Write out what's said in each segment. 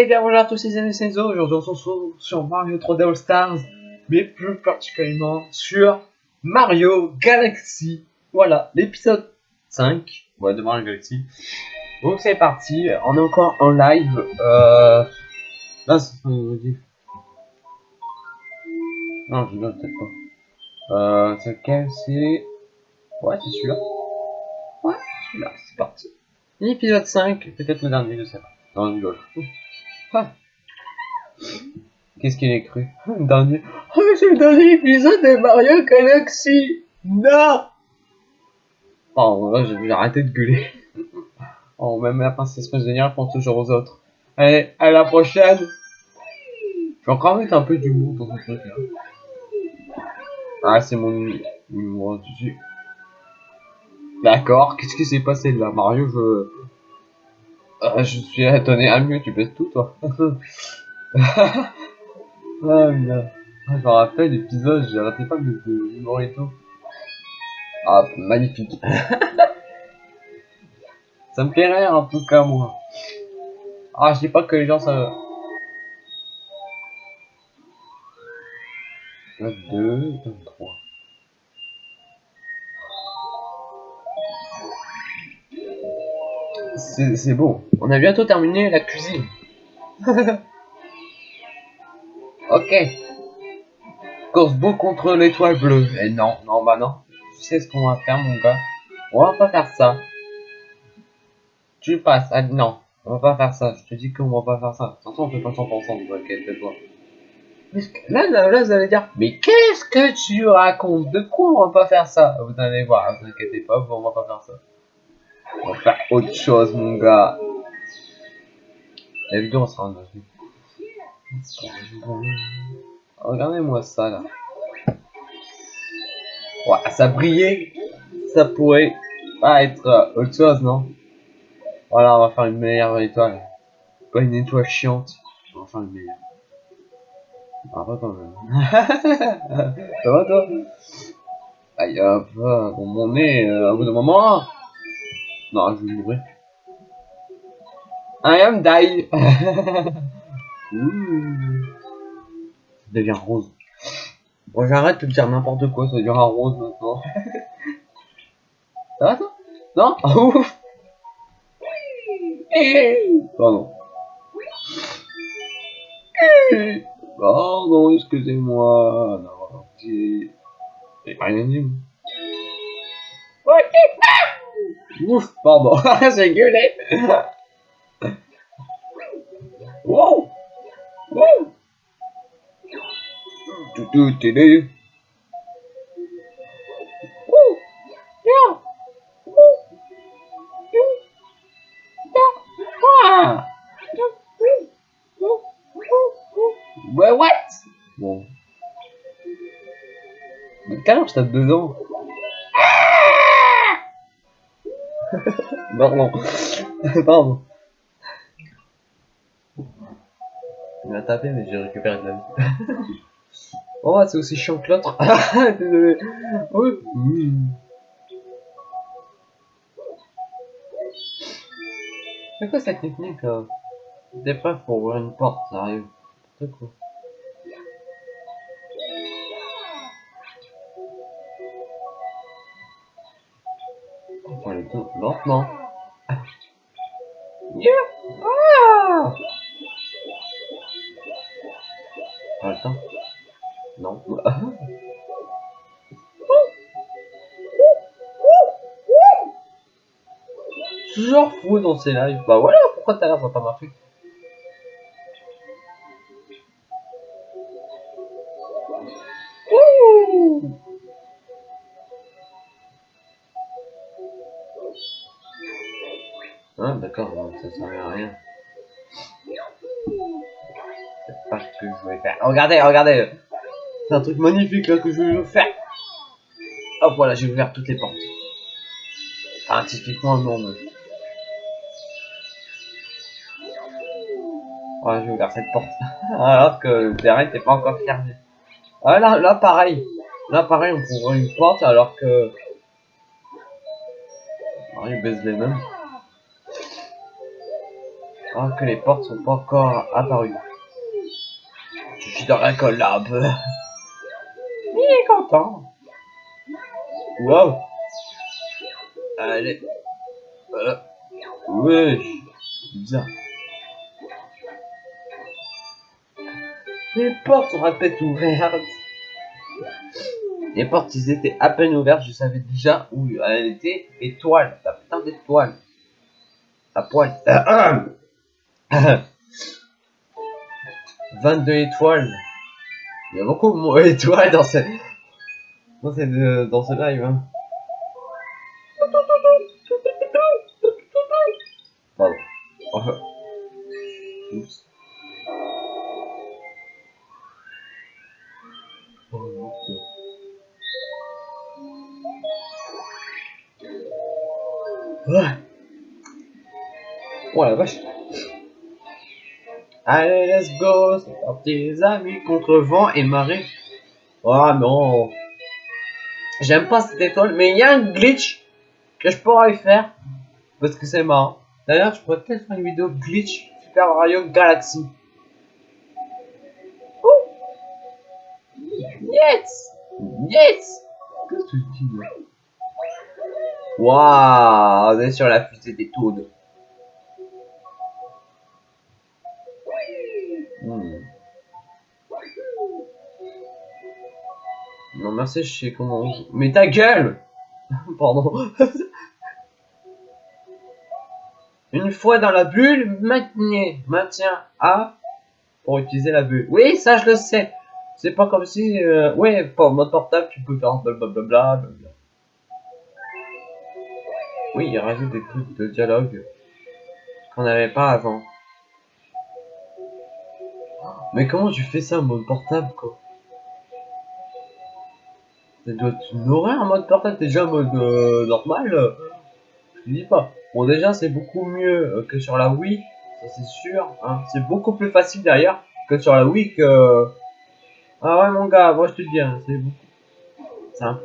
Et bien bonjour à tous les amis Senzo, aujourd'hui on se retrouve sur Mario 3D All Stars, mais plus particulièrement sur Mario Galaxy. Voilà, l'épisode 5 ouais, de Mario Galaxy. Donc c'est parti, on est encore en live. Euh... Là, c'est pas Non, je ne peut-être pas. Euh, c'est lequel? C'est... Ouais, c'est celui-là. Ouais, celui-là, c'est parti. L'épisode 5, peut-être le dernier, je sais pas. Non, je ah. Qu'est-ce qu'il est cru? Le dernier. Oh, c'est le dernier épisode de Mario Galaxy Non Oh, là, j'ai arrêté de gueuler. Oh, même la princesse Prisonnière pense toujours aux autres. Allez, à la prochaine Je vais encore mettre un peu d'humour dans ce truc là. Ah, c'est mon dessus. D'accord, qu'est-ce qui s'est passé là? Mario, je... Ah, je suis étonné. Ah, mieux, tu baisses tout, toi. ah, bien. Ah, je me rappelle l'épisode, arrêté pas de et tout. Ah, magnifique. ça me rire en tout cas, moi. Ah, je dis pas que les gens ça. 22, 23. C'est bon. On a bientôt terminé la cuisine. ok. Course beau contre l'étoile bleue. Et eh non, non, bah non. Tu sais ce qu'on va faire, mon gars. On va pas faire ça. Tu passes. Ah, non, on va pas faire ça. Je te dis qu'on va pas faire ça. Attention, on fait pas 100%, donc inquiète-toi. Là, là, là, vous allez dire, mais qu'est-ce que tu racontes? De quoi on va pas faire ça? Vous allez voir, ne vous inquiétez pas, on va pas faire ça. On va faire autre chose, mon gars. La vidéo, on sera en Regardez-moi ça, là. Ouais, ça brillait. Ça pourrait pas être euh, autre chose, non? Voilà, on va faire une meilleure étoile. Pas une étoile chiante. On va faire une meilleure. Ah, pas quand même. ça va, toi? Aïe, hop, bon, mon nez, euh, au bout d'un moment... Non, je vais mourir. I am die. Ça devient rose. Bon, j'arrête de dire n'importe quoi, ça devient rose maintenant. ça va ça Non? Ah ouf Pardon. Pardon, excusez-moi. Non, j'ai rien dit. Ouf, pardon, j'ai gueulé. wow. Wow. Tout, tout, télé. Ouais, what Bon. Mais quelle je tape dedans Pardon. Pardon. Il m'a tapé, mais j'ai récupéré de la vie. oh, c'est aussi chiant que l'autre. Désolé. C'est quoi cette technique là? Des prêt pour ouvrir une porte, ça arrive. C'est quoi? Lentement. Yeah. Ah Pas le temps Non. Toujours fou dans ces lives. Bah voilà pourquoi t'as l'air ça pas marché? Ah d'accord, ça sert à rien. C'est pas ce que je voulais faire. Regardez, regardez C'est un truc magnifique là que je vais faire Hop, voilà, j'ai ouvert toutes les portes. Enfin, typiquement non, mais... Voilà, j'ai ouvert cette porte. Alors que le terrain n'était pas encore fermé. Ah, là, là, pareil. Là, pareil, on pourrait une porte alors que... Mario baisse les mêmes. Alors que les portes sont pas encore apparues. Je suis dans la peu. Il est content. Wow. Allez. Voilà. Bizarre. Les portes sont à peine ouvertes. Les portes, ils étaient à peine ouvertes, je savais déjà où elle était. Étoile, la putain d'étoile. À poil. 22 étoiles. Il y a beaucoup d'étoiles dans ce... dans, cette, dans ce live. Hein. Les amis contre vent et marée. Oh non. J'aime pas cette étoile, mais il y a un glitch que je pourrais faire. Parce que c'est marrant. D'ailleurs, je pourrais peut-être faire une vidéo glitch Super Mario Galaxy. Oh Yes Yes Qu'est-ce que tu dis Waouh On est sur la fusée des Toads. Hmm. Non merci, je sais comment. Mais ta gueule Pardon. Une fois dans la bulle, maintenez, maintien A pour utiliser la bulle. Oui, ça je le sais. C'est pas comme si, euh, ouais, pour mode portable, tu peux faire blablabla. Bla oui, il rajoute des trucs de dialogue qu'on n'avait pas avant. Mais comment tu fais ça en mode portable, quoi? Ça doit être une horreur mode portable, déjà en mode euh, normal. Euh, je dis pas. Bon, déjà, c'est beaucoup mieux euh, que sur la Wii, ça c'est sûr. Hein. C'est beaucoup plus facile d'ailleurs que sur la Wii que... Ah ouais, mon gars, moi je te dis, hein, c'est beaucoup simple.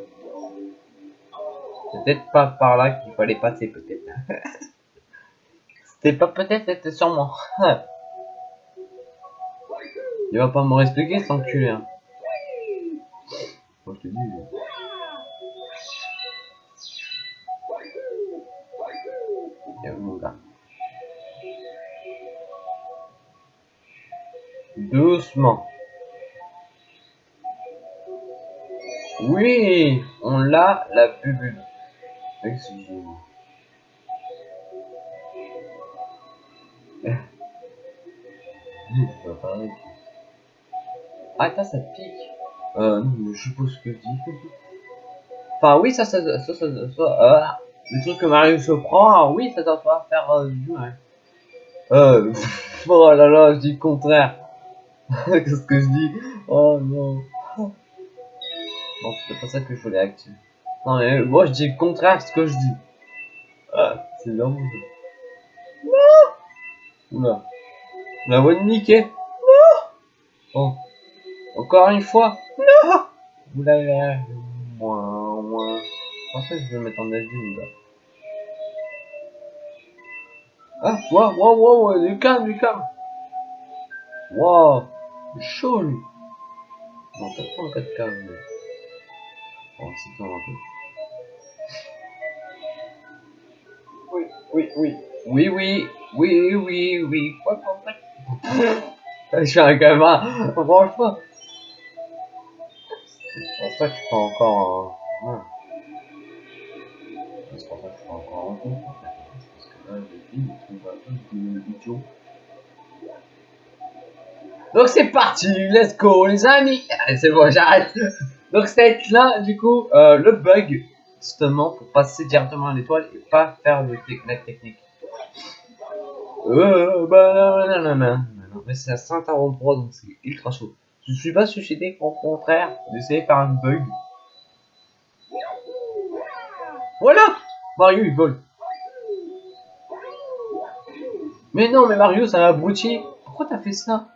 Peut-être pas par là qu'il fallait passer, peut-être. C'était pas peut-être, c'était sûrement. Il va pas me réexpliquer sans enculé. Hein. Moi je te dis. Doucement. Oui, on l'a, la bubu. Excusez-moi. Ah, ça, ça pique. Euh, non, je suppose que je dis. Enfin, oui, ça, ça, ça, ça, ça, euh, le truc que Mario se prend, oui, ça doit pas faire du mal. Oh là là, je dis le contraire. Qu'est-ce que je dis? Oh non. Non, c'est pas ça que je voulais activer. Non, mais moi je dis le contraire de ce que je dis. Ah, c'est là Non Oula. La voix de Mickey? Non Oh. Encore une fois? Non Vous l'avez... Moins, moins. Je pensais que je vais mettre en avis, là. Ah, waouh, waouh, waouh, du calme, du calme. Waouh, chaud lui. Non, pas trop en 4K, mais... Oh, c'est un peu. Oui, oui, oui. Oui, oui, oui, oui, oui. Quoi. Je suis un gamin, franchement. C'est pour ça que je suis pas encore en... Ouais. C'est pour ça que je suis pas encore en compte. Parce que là, il trouve un peu idiot. Donc c'est parti, let's go les amis C'est bon, j'arrête Donc c'est là, du coup, euh, le bug, justement, pour passer directement à l'étoile et pas faire le la technique. Euh, bah, non, non, non, non, mais c'est à 143, donc c'est ultra chaud. Je suis pas suscité, au contraire, d'essayer de faire un bug. Voilà Mario, il vole. Mais non, mais Mario, ça a abruti. Pourquoi t'as fait ça?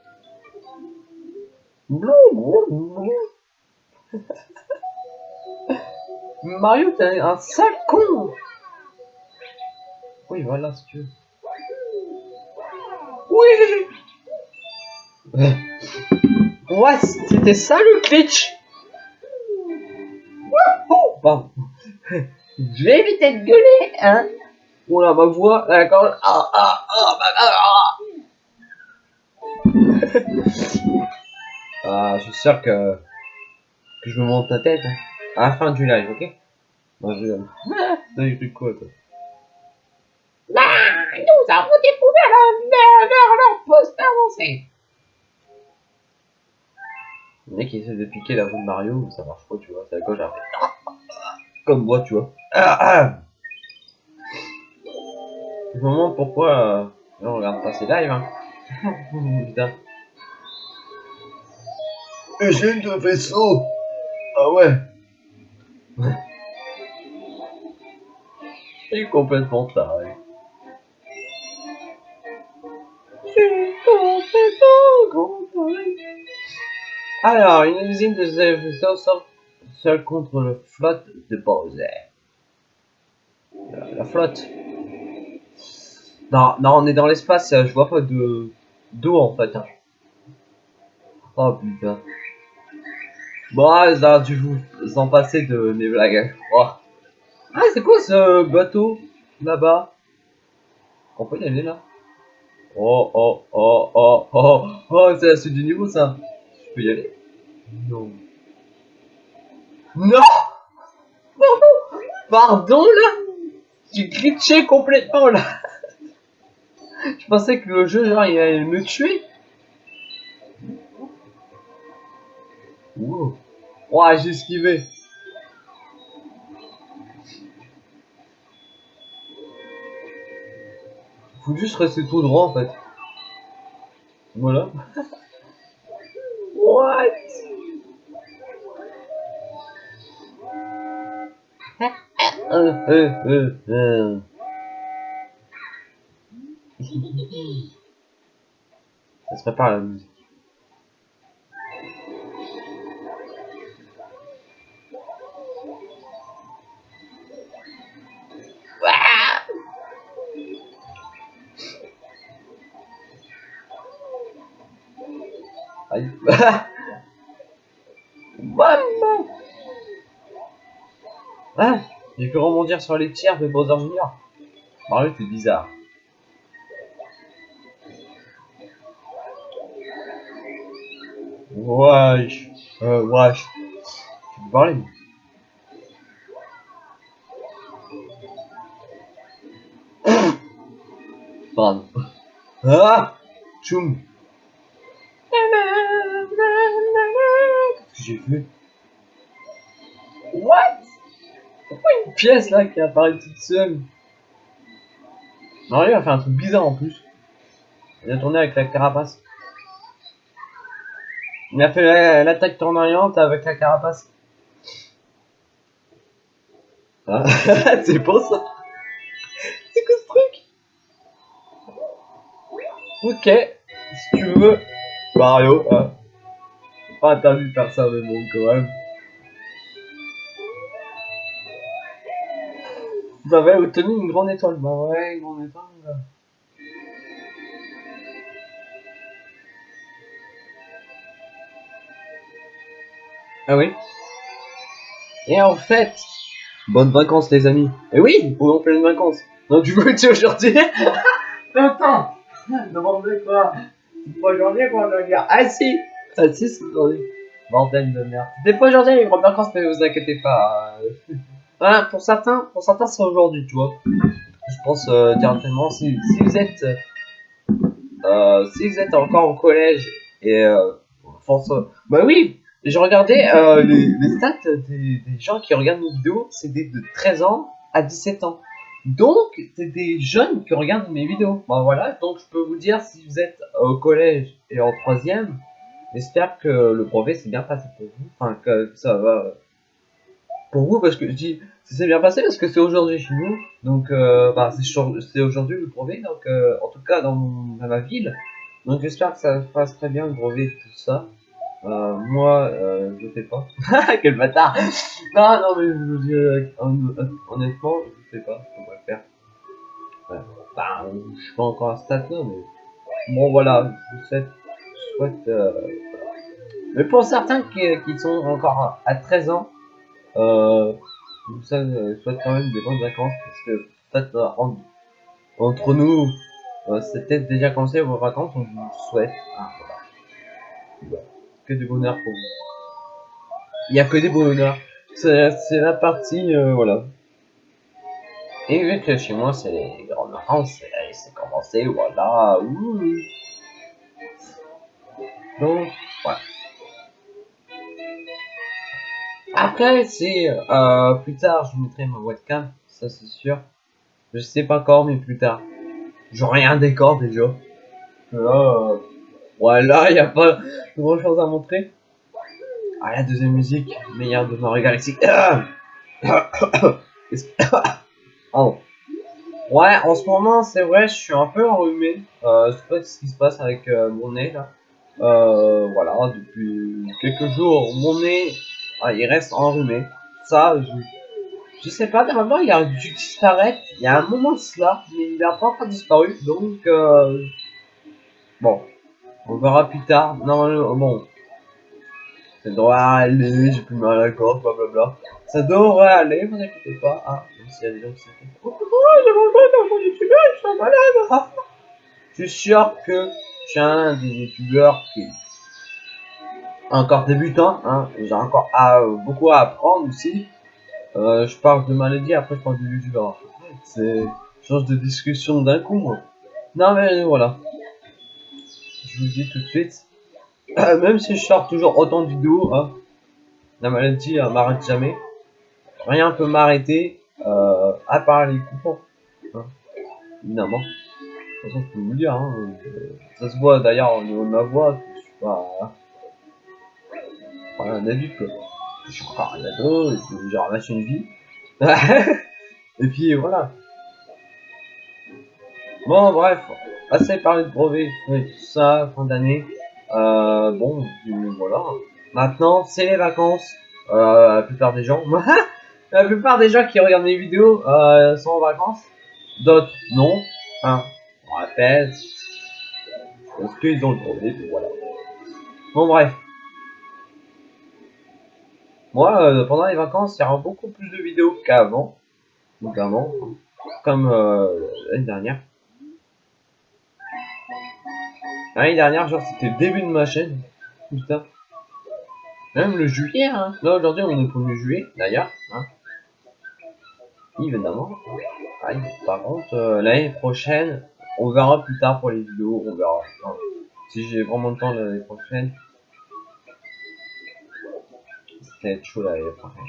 Mario, t'es un sale con Oui, voilà, si tu veux. Oui Ouais, c'était ça le glitch pardon. Je vais éviter de gueuler, hein Oula, ma voix, d'accord. Ah, ah, ah, ah, ah. Ah, je suis sûr que, que je me monte la tête hein. à la fin du live, ok? Moi, je... T'as quoi, toi Ah, nous avons découvert leur, leur poste avancé. Le mec essaie de piquer la roue de Mario, ça marche pas, tu vois, c'est à gauche après. Comme moi, tu vois. Ah, ah. Je me demande pourquoi euh, on regarde pas ces lives, hein. Putain. Eugène de vaisseau Ah ouais Il est complètement taré. C'est complètement taré. Alors, une usine de ces vaisseaux sort seule contre le flotte de Bowser. La, la flotte. Non, non, on est dans l'espace, je vois pas de d'eau en fait. hein. Oh putain. Bon, ah, ça a dû vous en passer de mes blagues. Oh. Ah, c'est quoi ce bateau là-bas? On peut y aller là Oh, oh, oh, oh, oh, oh, c'est la suite du niveau ça. Je peux y aller? Non. Non Pardon là? J'ai glitché complètement là Je pensais que le jeu genre il allait me tuer Wow Ouais j'ai esquivé Faut juste rester tout droit en fait Voilà What? Euh, euh, euh, euh. Ça se prépare la musique. Maman Ah J'ai pu rebondir sur les tirs de Bowser Jr. Mario, c'est bizarre. Wesh. Euh, wesh. Tu peux parler Pardon. Ah Tchoum Qu'est-ce que j'ai fait What? Pourquoi une pièce là qui apparaît toute seule Mario a fait un truc bizarre en plus. Il a tourné avec la carapace. Il a fait la- l'attaque tournante avec la carapace. Ah, c'est pour ça. C'est quoi ce truc? Ok, si tu veux, Mario, hein. Pas interdit de faire ça, mais bon, quand même. Vous avez obtenu une grande étoile. Bah ouais, une grande étoile. Ah oui Et en fait, bonnes vacances les amis. Et oui, on est en pleine vacances. Donc du coup, tu aujourd'hui Attends Demandez quoi? Aujourd'hui qu'on va dire Ah si Ah si, c'est aujourd'hui. Bordel de merde. C'était pas aujourd'hui les grandes vacances, mais vous inquiétez pas. euh. Voilà, pour certains, pour certains c'est aujourd'hui, tu vois. Je pense euh, directement, si, vous êtes... Euh, si vous êtes encore au collège et... François... Bah oui regardais euh, les, les stats des, des gens qui regardent nos vidéos, c'est des de 13 ans à 17 ans. Donc, c'est des jeunes qui regardent mes vidéos. Bah voilà, donc je peux vous dire si vous êtes au collège et en troisième, j'espère que le brevet s'est bien passé pour vous. Enfin, que ça va pour vous, parce que je dis ça s'est bien passé parce que c'est aujourd'hui chez nous. Donc, euh, bah, c'est c'est aujourd'hui le brevet, donc euh, en tout cas dans, mon- dans ma ville. Donc j'espère que ça se passe très bien le brevet et tout ça. Euh, moi, euh, je sais pas. Quel bâtard Non, non, mais je euh, hon- honnêtement, je sais pas comment le faire. Ouais. Bah, je suis pas encore à ce stade là, mais Bon voilà, je vous euh. Mais pour certains qui, sont encore à 13 ans, euh, je vous souhaite quand même des bonnes vacances parce que peut-être en, entre nous, euh, c'est peut-être déjà commencé vos vacances, je vous souhaite voilà. que du bonheur pour vous. Il n'y a que des bonheurs. C'est la partie, euh, voilà. Et vu que chez moi c'est les grandes vacances, c'est commencé, voilà. Donc, voilà. Après, si euh, plus tard je mettrai ma webcam, ça c'est sûr. Je sais pas quand, mais plus tard. J'aurai un décor déjà. Là, euh, voilà, y a pas grand chose à montrer. Ah, la deuxième musique, meilleure de Mario Galaxy. oh. Ouais, en ce moment, c'est vrai, je suis un peu enrhumé. Euh, je sais pas ce qui se passe avec euh, mon nez là. Euh, voilà, depuis quelques jours, mon nez, ah, il reste enrhumé. Ça, je, je sais pas, normalement, il a dû disparaître. Il y a un moment de cela, mais il n'a pas encore disparu. Donc, euh, bon, on verra plus tard. Normalement, bon, ça devrait aller, j'ai plus mal à la gorge, blablabla. Ça devrait aller, vous inquiétez pas. Ah, même s'il y a des gens qui s'inquiètent. Oh, j'ai mangé dans mon youtubeur, je suis malade. je suis sûr que des youtubeurs qui encore débutant, hein. J'ai encore à, beaucoup à apprendre aussi. Euh, je parle de maladie, après je parle de youtubeur. C'est change de discussion d'un coup, moi. Non mais voilà. Je vous dis tout de suite. même si je sors toujours autant de vidéos, hein, la maladie m'arrête jamais. Rien peut m'arrêter, euh, à part les coupons. Hein, évidemment. De toute façon, je peux vous le dire. Hein, euh, ça se voit d'ailleurs au niveau de ma voix. Je suis pas. Voilà, un adulte quoi. Je suis encore un ado, j'ai ramassé une vie. et puis voilà. Bon, bref, assez parlé de brevet, tout ça, fin d'année. Euh, bon, voilà. Maintenant, c'est les vacances. Euh, la plupart des gens, la plupart des gens qui regardent mes vidéos euh, sont en vacances. D'autres, non. Hein, on rappelle. Parce qu'ils ont le brevet, voilà. Bon, bref. Moi, euh, pendant les vacances, il y aura beaucoup plus de vidéos qu'avant. Notamment, comme euh, l'année dernière. L'année dernière, genre, c'était le début de ma chaîne. Putain. Même le juillet, hein. Là, aujourd'hui, on est le 1er juillet, d'ailleurs. Hein. Évidemment. par contre, euh, l'année prochaine, on verra plus tard pour les vidéos. On verra. si j'ai vraiment le temps l'année prochaine. C'est être chaud l'année prochaine.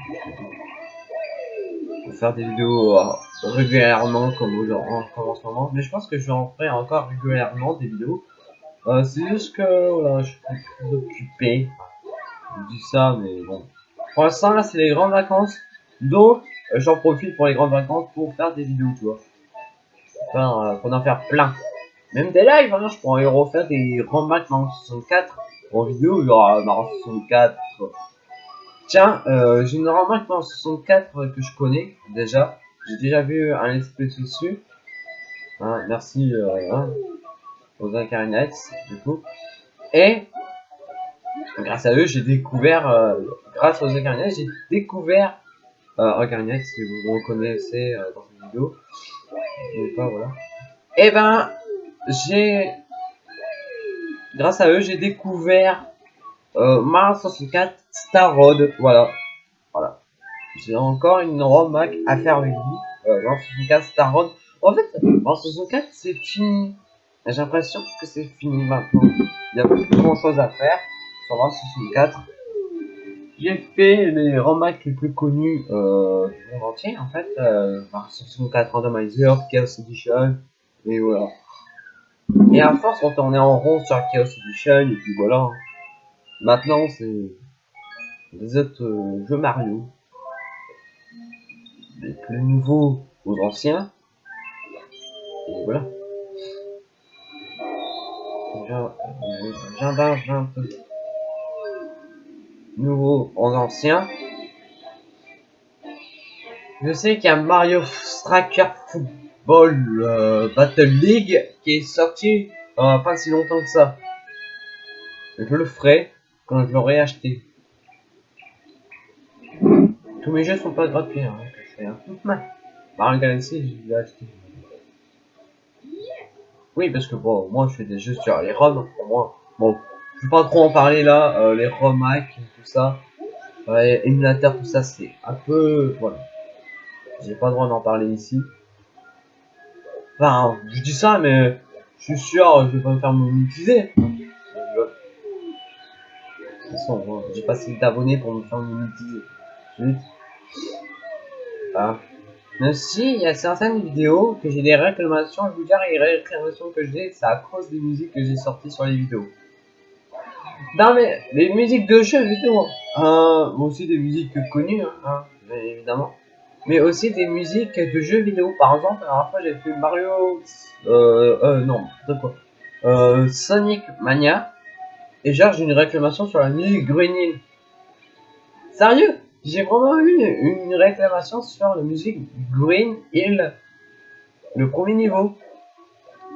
Faire des vidéos euh, régulièrement comme, comme en ce moment. Mais je pense que je vais en faire encore régulièrement des vidéos. Euh, c'est juste que voilà, je suis plus occupé. Je dis ça, mais bon. Pour l'instant, là, c'est les grandes vacances. Donc, j'en profite pour les grandes vacances pour faire des vidéos, tu. Enfin, euh, pour en faire plein. Même des lives, hein, je pourrais refaire des remakes Mario 64 en vidéo, genre Mario 64. Tiens, euh, j'ai une remarque Mario 64 que je connais déjà. J'ai déjà vu un espèce dessus. Hein, merci. Euh, hein aux Incarnates, du coup. Et grâce à eux, j'ai découvert, euh, grâce aux Incarnates, j'ai découvert euh, Incarnates, si vous reconnaissez dans cette vidéo. Et eh ben, j'ai, grâce à eux, j'ai découvert euh, Mario 64 Star Road, voilà. Voilà. J'ai encore une roadmap à faire avec. Euh, Mario 64 Star Road. En fait, Mario 64, c'est fini. J'ai l'impression que c'est fini maintenant. Il n'y a plus grand chose à faire sur Mario 64. J'ai fait les remakes les plus connus euh, du monde entier en fait. Euh, Mario 64 Randomizer, Chaos Edition, et voilà. Et à force on tournait en rond sur Chaos Edition, et puis voilà. Maintenant c'est des autres euh, jeux Mario. Des plus nouveaux aux anciens. Et voilà. Jardin 20 nouveau en ancien. Je sais qu'il y a Mario Striker Football euh, Battle League qui est sorti euh, pas si longtemps que ça. Je le ferai quand je l'aurai acheté. Tous mes jeux sont pas gratuits, hein, que je fais, hein. Mario Galaxy, je l'ai acheté. Oui, parce que bon, moi je fais des jeux sur les ROM, pour moi. Bon, je vais pas trop en parler là, euh, les ROM tout ça. Ouais, émulateur, tout ça, c'est un peu... Voilà. J'ai pas le droit d'en parler ici. Enfin, je dis ça, mais je suis sûr, je vais pas me faire monétiser. De toute façon, j'ai pas assez d'abonnés pour me faire monétiser. Mais si, il y a certaines vidéos que j'ai des réclamations, je vous dire, les réclamations que j'ai, c'est à cause des musiques que j'ai sorties sur les vidéos. Non mais, les musiques de jeux vidéo, hein, aussi des musiques connues, hein, bien évidemment. Mais aussi des musiques de jeux vidéo, par exemple, la dernière fois j'ai fait Mario, euh, euh, non, de quoi euh, Sonic Mania, et genre j'ai une réclamation sur la musique Green Hill. Sérieux? J'ai vraiment eu une réclamation sur la musique Green Hill, le premier niveau.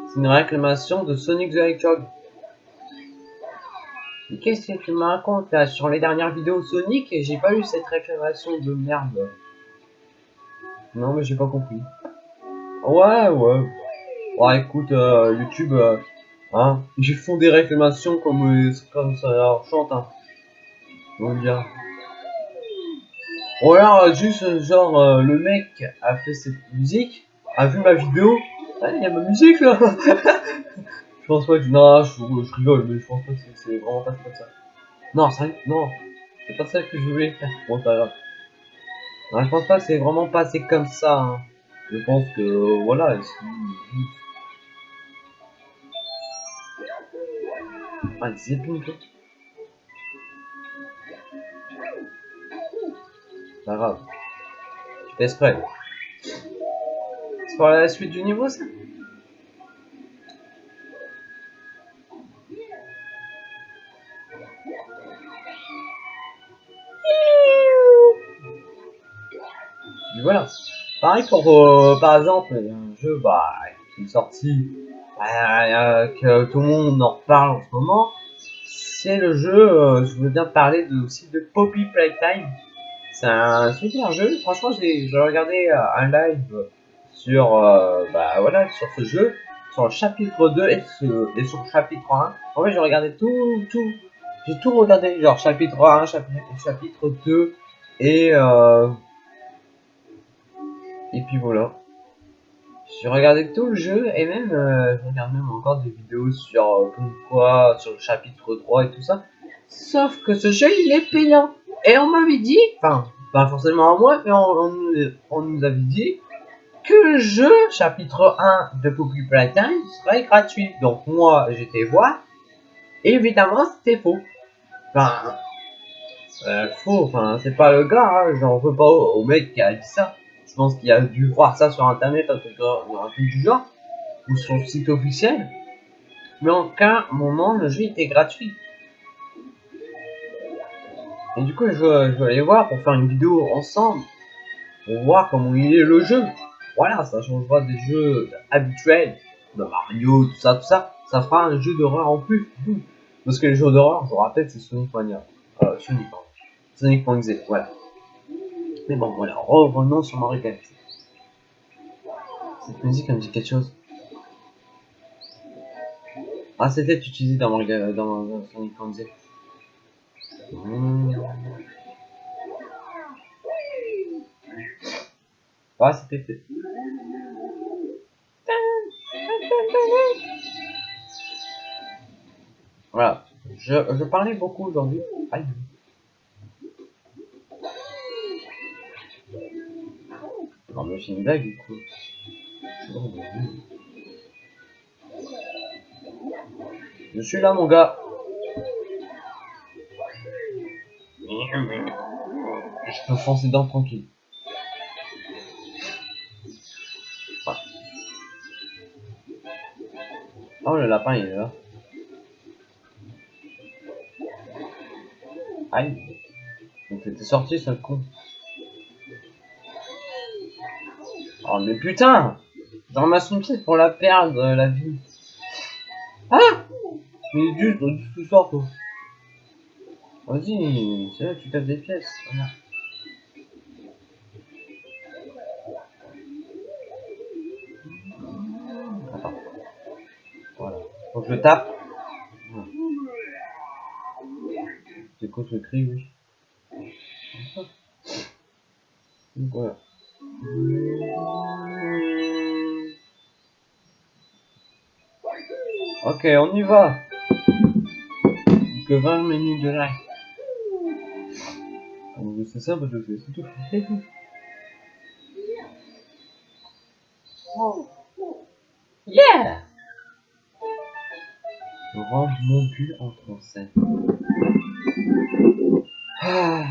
C'est une réclamation de Sonic the Hedgehog. Qu'est-ce que tu me racontes là sur les dernières vidéos Sonic et j'ai pas eu cette réclamation de merde. Non mais j'ai pas compris. Ouais ouais. Ouais écoute euh, YouTube euh, hein, ils font des réclamations comme, euh, ça leur chante hein. On dire? Ou alors juste genre euh, le mec a fait cette musique, a vu ma vidéo, ah, il y a ma musique là Je pense pas que... Non, je, je, rigole, mais je pense pas que c'est vraiment pas comme ça. Non, ça, non, c'est pas ça que je voulais faire. Bon, pas grave. Non, je pense pas que c'est vraiment passé comme ça. Hein. Je pense que, voilà, Ah, c'est tout Pas grave. Je. C'est pour la suite du niveau, ça? Pareil pour, par exemple, un jeu bah, qui est sorti, euh, que tout le monde en reparle en ce moment, c'est le jeu, euh, je veux bien parler de, aussi de Poppy Playtime. C'est un super jeu. Franchement, j'ai regardé euh, un live sur, euh, bah, voilà, sur ce jeu, sur le chapitre 2 et, et sur le chapitre 1. En fait, j'ai regardé tout, tout, j'ai tout regardé, genre chapitre 1, chapitre, chapitre 2 et et puis voilà. J'ai regardé tout le jeu et même euh, je regarde même encore des vidéos sur euh, sur le chapitre 3 et tout ça. Sauf que ce jeu il est payant. Et on m'avait dit, enfin, pas forcément à moi, mais on, nous avait dit que le jeu, chapitre 1 de Poppy Playtime, serait gratuit. Donc moi, j'étais voir, et évidemment, c'était faux. Enfin, euh, faux, enfin, c'est pas le gars, hein, j'en veux pas au, mec qui a dit ça. Je pense qu'il a dû voir ça sur internet, un truc, un truc du genre, ou le site officiel. Mais en aucun moment, le jeu était gratuit. Et du coup, je vais, aller voir pour faire une vidéo ensemble. Pour voir comment il est le jeu. Voilà, ça changera des jeux habituels. De Mario, tout ça, tout ça. Ça fera un jeu d'horreur en plus. Parce que les jeux d'horreur, je vous rappelle, c'est Sonic Mania. Euh, Sonic, voilà. Mais bon, voilà, revenons sur Mario Galaxy. Cette musique, me dit quelque chose. Ah, c'était utilisé dans, Mario, dans, dans Sonic.exe. Mmh. Ah, c'était. Voilà. Je, je parlais beaucoup aujourd'hui. Aïe. Non, mais c'est une blague du coup. Je suis là, mon gars. Je peux foncer dedans tranquille. Oh, le lapin, il est là. Aïe. Donc t'es sorti, ce con. Oh, mais putain J'en ramasse une pièce pour la perdre, la vie. Ah Mais juste, tout sort, toi. Vas-y, c'est là que tu tapes des pièces. Voilà. Attends. Voilà. Faut que je tape. C'est quoi ce cri, oui? Voilà. Ok, on y va. Que 20 minutes de live. C'est ça, je fais, c'est tout. Yeah! Range mon cul en français. Ah.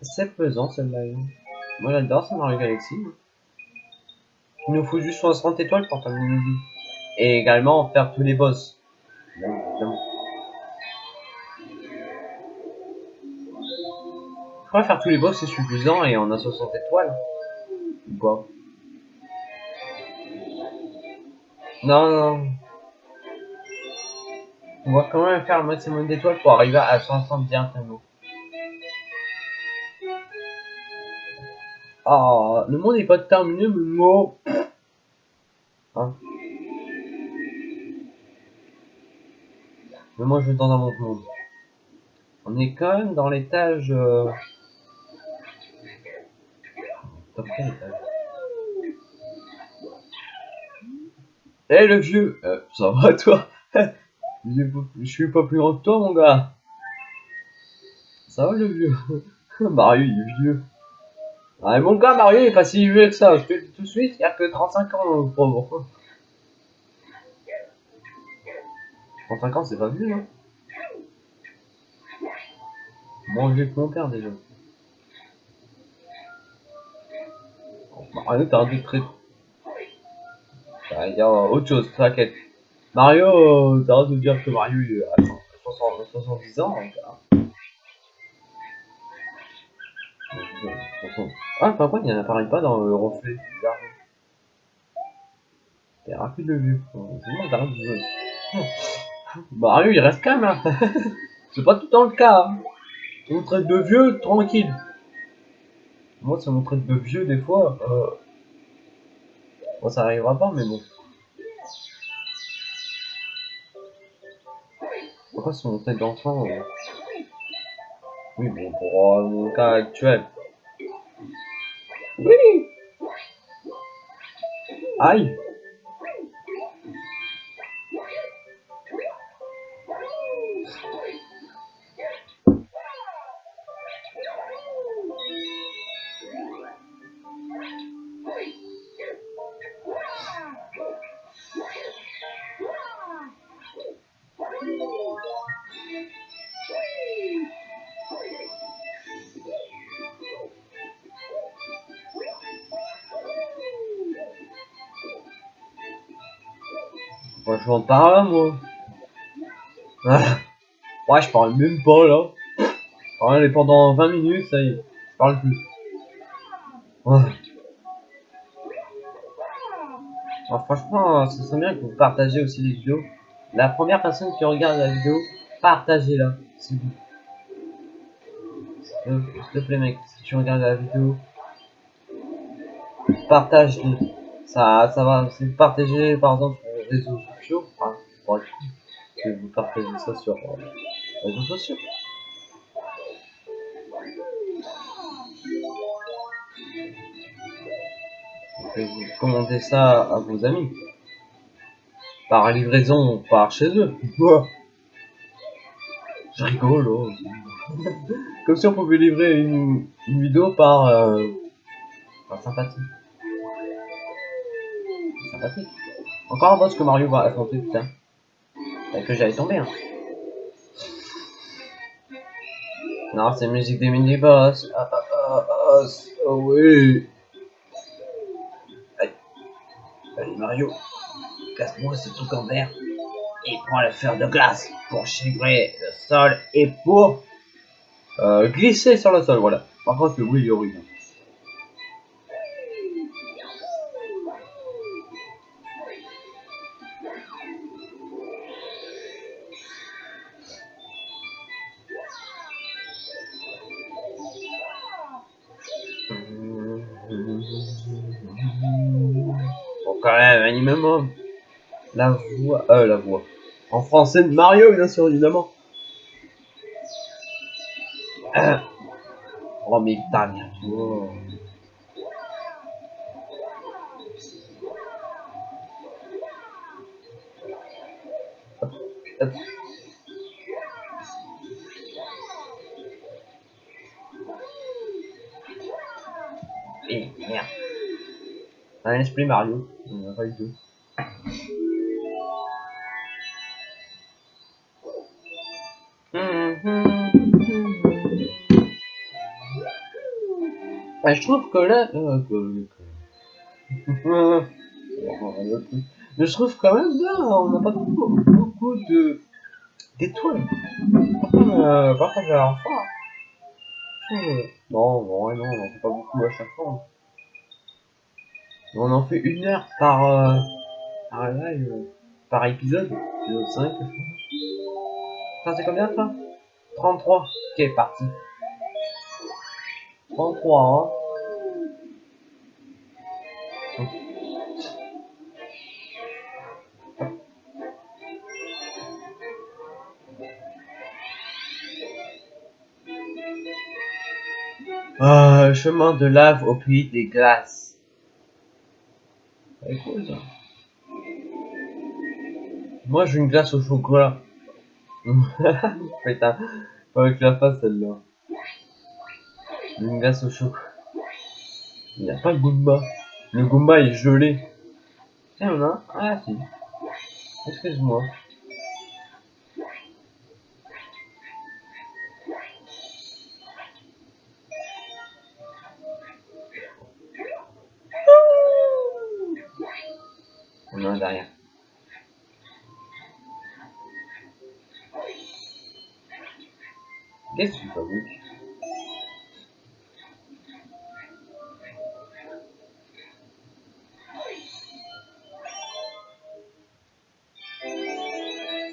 C'est pesant celle-là. Moi j'adore ça Mario Galaxy. hein. Il nous faut juste 60 étoiles pour terminer le. Et également faire tous les boss. Je crois faire tous les boss c'est suffisant et on a 60 étoiles. Ou pas Non, non. On va quand même faire le maximum d'étoiles pour arriver à 60 directement. Ah, le monde n'est pas terminé, mais moi. Mais moi je vais dans un autre monde. On est quand même dans l'étage. Euh... Eh le vieux Euh, Ça va toi? Je suis pas plus grand que toi mon gars. Ça va le vieux? Mario il est vieux. Ah mon gars Mario il est pas si vieux que ça, je te le dis tout de suite, il a que 35 ans le pauvre 35 ans c'est pas vieux hein Moins vieux que mon père déjà Mario t'as un truc très... Veut dire autre chose, t'inquiète. Mario, t'arrêtes de dire que Mario il a 60 70 ans, donc, hein. Ah, par contre, il n'apparaît pas dans le reflet, c'est bizarre. T'es rapide le vieux. C'est bon, t'arrêtes de jouer. Mario, il reste calme, hein. C'est pas tout le temps le cas, hein. On traite de vieux, tranquille. Moi, ça me traite de vieux, des fois, euh... Bon, ça arrivera pas, mais bon. Pourquoi si on traite d'enfant euh... Oui, bon, pour euh, mon cas actuel. Oui Aïe Moi, je rentre par là, moi. Ah. Ouais, je parle même pas, là. Parle pendant 20 minutes, ça y est. Je parle plus. Ouais. Alors, franchement, ce serait bien que vous partagez aussi les vidéos. La première personne qui regarde la vidéo, partagez-la, s'il vous plaît. S'il te plaît, mec, si tu regardes la vidéo, partage-le. Ça, ça va, c'est partager, par exemple, réseaux que vous partagez ça sur euh, les réseaux sociaux. Vous commander ça à vos amis. Par livraison, par chez eux. Je rigole, oh. Comme si on pouvait livrer une, une vidéo par, euh, par sympathie. Sympathique. Encore un boss que Mario va affronter, putain. Que j'allais tomber, hein. Non, c'est musique des mini-boss. Ah, ah, ah, oh oui. Allez. Allez, Mario. Casse-moi ce truc en verre. Et prends le fer de glace pour chivrer le sol et pour euh, glisser sur le sol, voilà. Par contre, le bruit il horrible. Bon, quand même, un minimum. La voix, euh, la voix. En français de Mario, bien sûr, évidemment. Euh. Oh, mais ta merde. Esprit Mario. On a pas du tout. Ouais, je trouve que là. euh, que- que- Mais je trouve quand même là, on n'a pas beaucoup, beaucoup de d'étoiles. Euh, par contre, à la fois. Non, non, ouais, non, on en fait pas beaucoup à chaque fois. On en fait une heure par, euh, par live, euh, par épisode. Épisode 5, je c'est combien ça? 33. Ok, parti. 33, hein. Ah, chemin de lave au pays des glaces. Moi j'ai une glace au chocolat. Putain, avec la face celle-là. Une glace au chocolat. Il n'y a pas le Goomba. Le Goomba est gelé. Tiens, on a Ah si. Excuse-moi. Derrière. Qu'est-ce que tu fabriques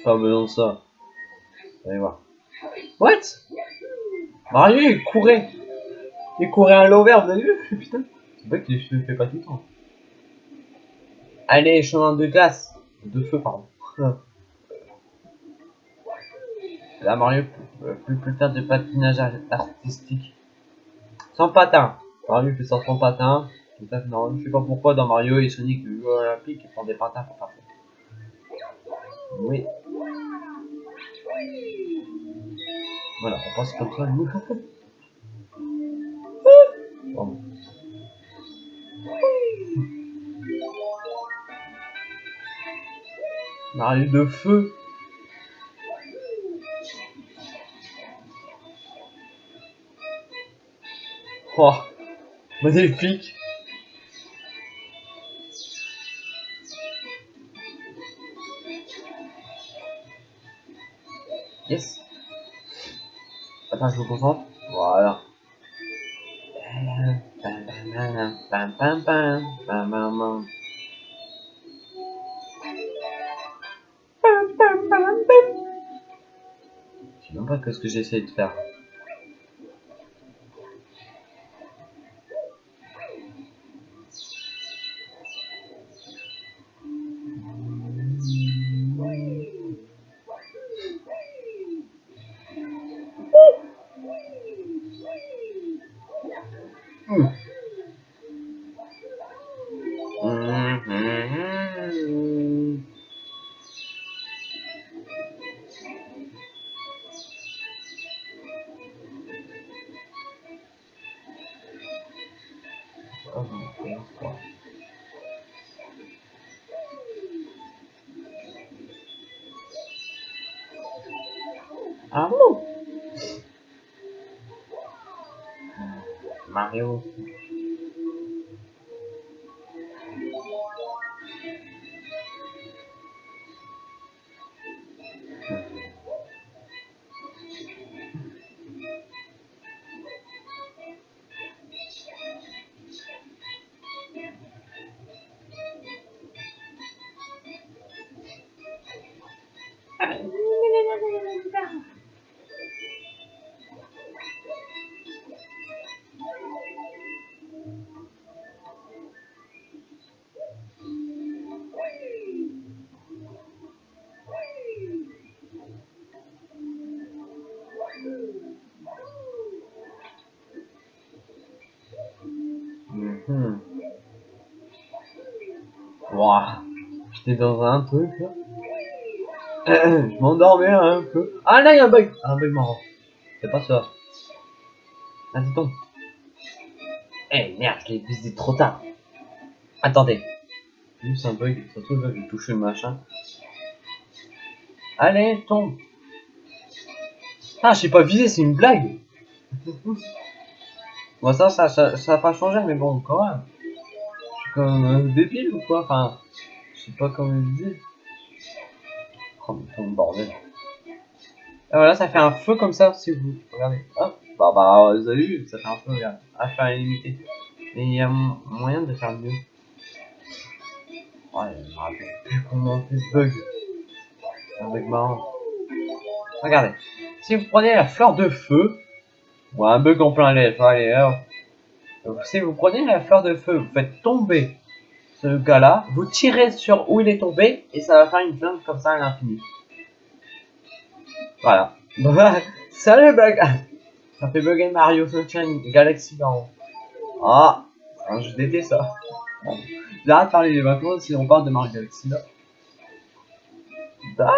Pas besoin de ça. Allez voir. What? Mario il courait Il courait à l'envers, vous avez vu? Putain C'est vrai que je le fais pas le temps. Allez, chemin de glace. De feu, pardon. Là, Mario peut plus, plus faire de patinage ar- artistique. Sans patin. Mario fait ça sans patin. Tout à fait normal. Je sais pas pourquoi dans Mario et Sonic, le jeu olympique, ils prennent des patins pour faire ça. Oui. Voilà, on passe comme ça, nous. De feu. Oh, magnifique. Yes. Attends, je me concentre. Voilà. Pas que ce que j'essaie de faire. caminho, tem a. Alô? J'étais dans un truc là. je m'endormais un peu. Ah là, il y a un bug. Un bug marrant. C'est pas ça. Vas-y, tombe. Eh merde, je l'ai visité trop tard. Attendez. Juste un bug. Trouve, là, j'ai touché le machin. Allez, tombe. Ah, j'ai pas visé, c'est une blague. bon, ça, ça, ça, ça a pas changé, mais bon, quand même. Je suis comme un débile ou quoi Enfin, je sais pas comment le dire. Oh, ton bordel. Et voilà, ça fait un feu comme ça, si vous regardez. Hop, bah, bah, vous avez vu, ça fait un feu, regarde. À faire illimité. Mais il y a mo- moyen de faire mieux. Ouais, je me rappelle plus comment on bug. Un bug marrant. Regardez. Si vous prenez la fleur de feu, ou un bug en plein lait, allez. Donc, si vous prenez la fleur de feu, vous faites tomber ce gars-là, vous tirez sur où il est tombé, et ça va faire une flamme comme ça à l'infini. Voilà. Salut bug Ça fait bugger Mario Sunshine Galaxy Baron. Ah, jeu d'été ça. Bon. De parler des vacances si on parle de Mario Galaxy là. Ah,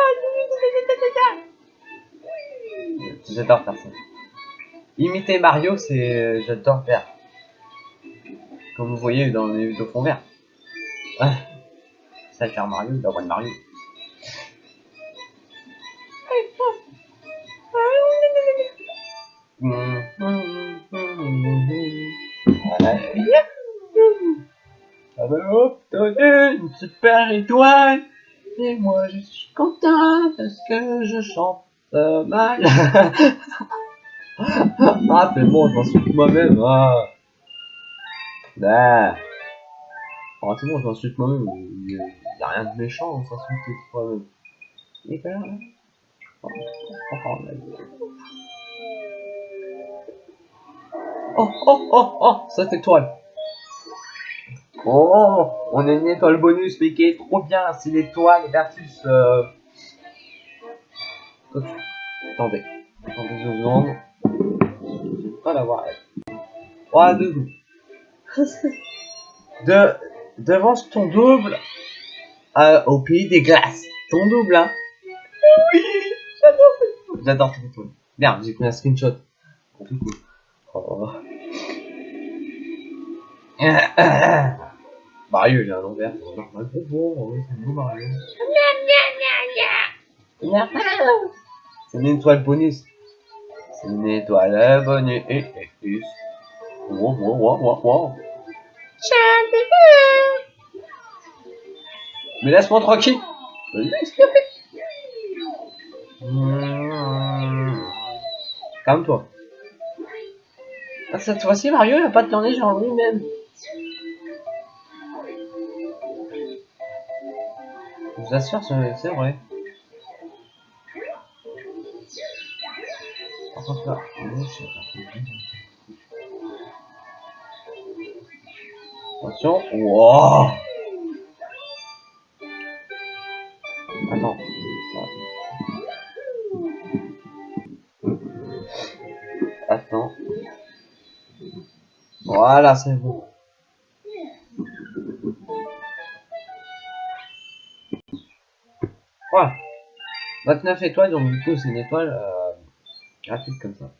J'adore faire ça. Imiter Mario, c'est. J'adore faire. Comme vous voyez dans les vidéos fond vert. Ah. Ça faire Mario, la voix de Mario. J'avais obtenu une super étoile et moi je suis content parce que je chante euh, mal. ah c'est bon, je m'insulte moi-même. Ah. Bah. Ah, c'est bon, je m'insulte moi-même. Il n'y a rien de méchant à s'insulter soi-même. Et ben, oh, oh, oh, oh, oh, oh, cette étoile. Oh, on a une étoile bonus, mais qui est trop bien. C'est l'étoile versus. Euh... ok. Attendez. Attendez deux secondes. Je vais pas l'avoir. elle. Ouais, deux secondes. De, devant ton double euh, au pays des glaces. Ton double, hein. Oui, j'adore cette étoile. J'adore cette étoile. Merde, j'ai pris un screenshot. Oh, tout cool. Oh. Mario, il a un envers. C'est normal. Bonjour, oh, c'est nous Mario. C'est une étoile bonus. C'est une étoile bonus. Wow, wow, wow, wow, wow. Mais laisse-moi tranquille. Calme-toi. Ah, Cette fois-ci, Mario, il a pas de tourner genre lui-même. Je vous assure, c'est vrai. Attention. Wow. Attends. Attends. Voilà, c'est bon. Voilà. 29 étoiles, donc du coup, c'est une étoile euh, comme ça.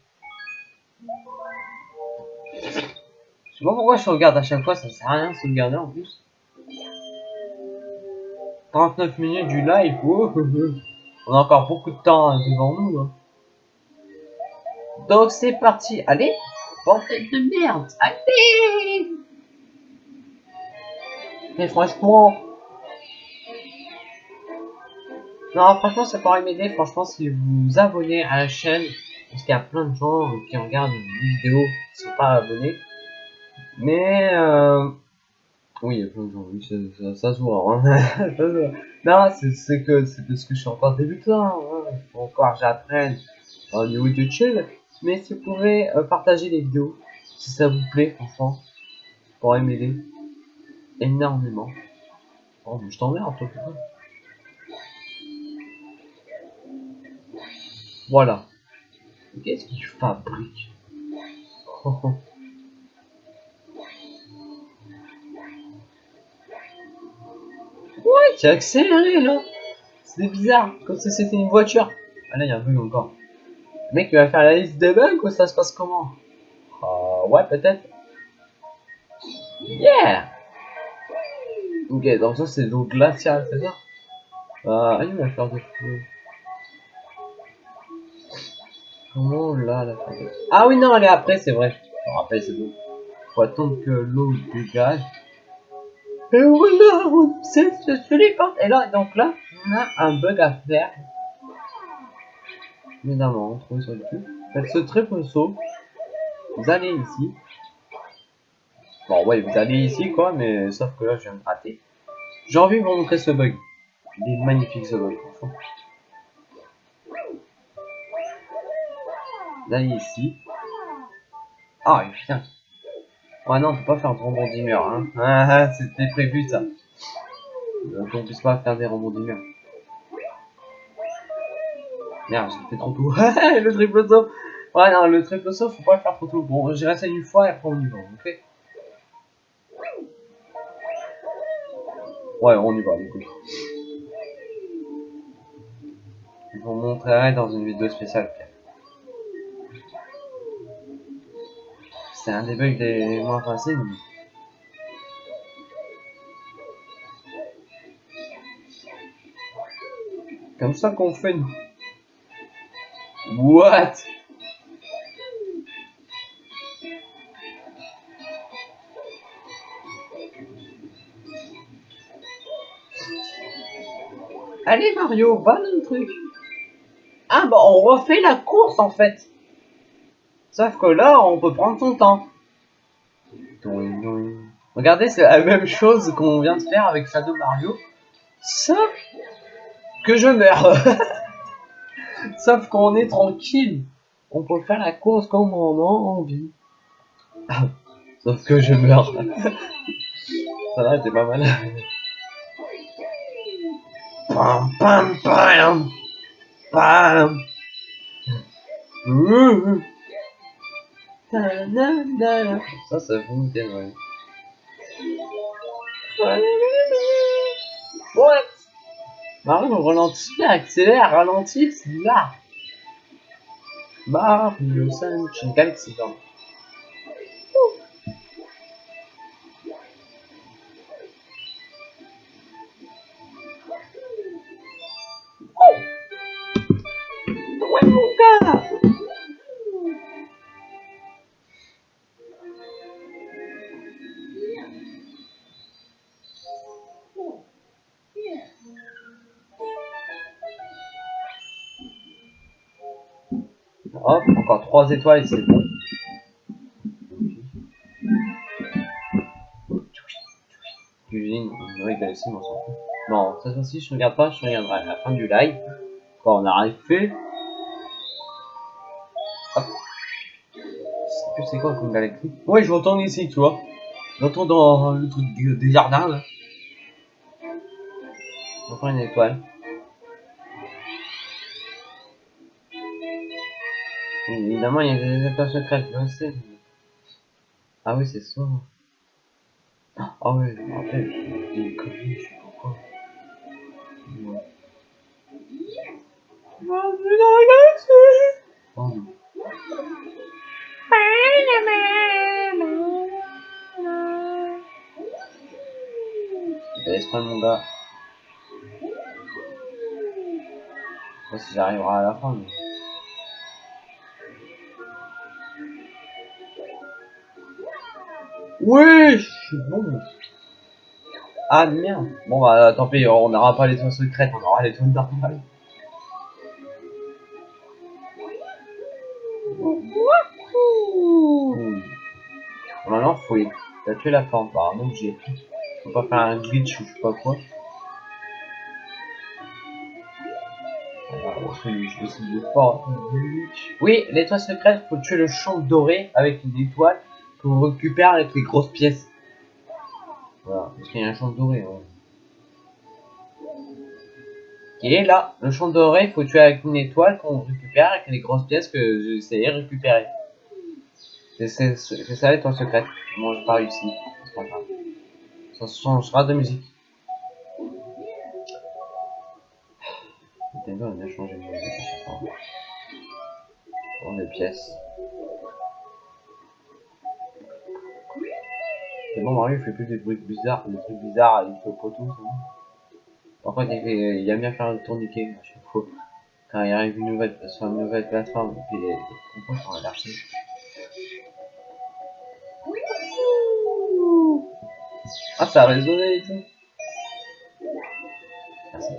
Je sais pas pourquoi je sauvegarde à chaque fois, ça sert à rien de sauvegarder en plus. 39 minutes du live, oh, on a encore beaucoup de temps hein, devant nous. hein. Donc c'est parti, allez, bordel de merde, allez Mais franchement... Non, franchement, ça pourrait m'aider, franchement, si vous vous abonnez à la chaîne, parce qu'il y a plein de gens qui regardent les vidéos qui sont pas abonnés. Mais euh... oui, il y a plein de gens, ça, ça, se voit. Hein. Non, c'est que c'est parce que je suis encore débutant. Hein. Encore que j'apprenne au niveau de chill. Mais si vous pouvez euh, partager les vidéos, si ça vous plaît, franchement, pourrait m'aider énormément. Oh, je t'emmerde, toi, putain. Voilà. Qu'est-ce qu'il fabrique? Oh, oh. Tu as accéléré là C'est bizarre, comme si c'était une voiture. Ah là, il y a un bug encore. Mec, il va faire la liste des bugs ou ça se passe comment? Ah Ouais, peut-être. Yeah Ok, donc ça c'est l'eau glaciale, c'est ça? Ah, il va faire de feu. Comment là, la Ah oui, non, elle est après, c'est vrai. Je me rappelle, c'est bon. Faut attendre que l'eau dégage. Et voilà, se les portes. Et là, donc là, on a un bug à faire. Évidemment, on trouve sur le cul. Faites ce triple saut. Vous allez ici. Bon, ouais, vous allez ici, quoi, mais sauf que là, je viens de rater. J'ai envie de vous montrer ce bug. Il est magnifique, ce bug, franchement. Vous allez ici. Ah, putain. Ouais, non, on peut pas faire de rebondis hein. Ah, ah, c'était prévu, ça. Donc, on puisse pas faire des rebondis Merde, j'ai fait trop tôt. le triple saut. Ouais, non, le triple saut, faut pas le faire trop tôt. Bon, j'ai resté une fois et après on y va, ok? Ouais, on y va, du coup. Je vous montrerai dans une vidéo spéciale. C'est un des bugs les moins faciles. Comme ça qu'on fait nous. What Allez Mario, va dans le truc. Ah bah on refait la course en fait. Sauf que là, on peut prendre son temps. Regardez, c'est la même chose qu'on vient de faire avec Shadow Mario. Sauf que je meurs. Sauf qu'on est tranquille. On peut faire la course comme on a envie. Sauf que je meurs. Ça va, c'est pas mal. Pam pam pam pam. Ça, ça vous ouais. What? Mario ralentit, accélère, ralentit, c'est là. Mario Sunshine Galaxy, pardon. 3 étoiles, c'est bon. Cuisine, oui, Galaxy, on s'en fout. Non, cette fois-ci, je regarde pas, je regarderai à la fin du live. Quand on arrive fait. Hop. Je sais plus c'est quoi comme galaxie? Ouais, je retourne ici, tu vois. Je retourne dans le truc des jardins, là. Je prends une étoile. Évidemment, il y a des étoiles secrètes, je sais. Ah oui, c'est ça. Ah ouais, je me rappelle, j'ai conneries, je sais pas quoi. Ouais. Bienvenue dans la galaxie Oh non. Laisse pas mon gars. Je sais pas si j'arriverai à la fin, mais... Oui, je suis bon. Ah merde. Bon bah tant pis, on n'aura pas les toits secrètes, on aura les toits normales. Maintenant faut tuer la forme par un objet. Faut pas faire un glitch ou je sais pas quoi. Oui, l'étoile secrète, faut tuer le champ doré avec une étoile récupère avec les grosses pièces. Voilà, parce qu'il y a un champ doré. Ouais. Est là, le champ doré, il faut tuer avec une étoile qu'on récupère avec les grosses pièces que essayé de récupérer. C'est ça l'étoile secrète. Moi, j'ai pas réussi. Ça changera de musique. Nintendo a changé de musique. Bon, des pièces. C'est bon, Mario, il fait plus des bruits bizarres, des trucs bizarres, il fait poteau, c'est bon. Par contre, il, fait- il aime bien faire le tourniquet à chaque fois. Quand il arrive une nouvelle, sur une nouvelle plateforme, puis composants sont inversés. Ah, ça a résonné et tout. Merci.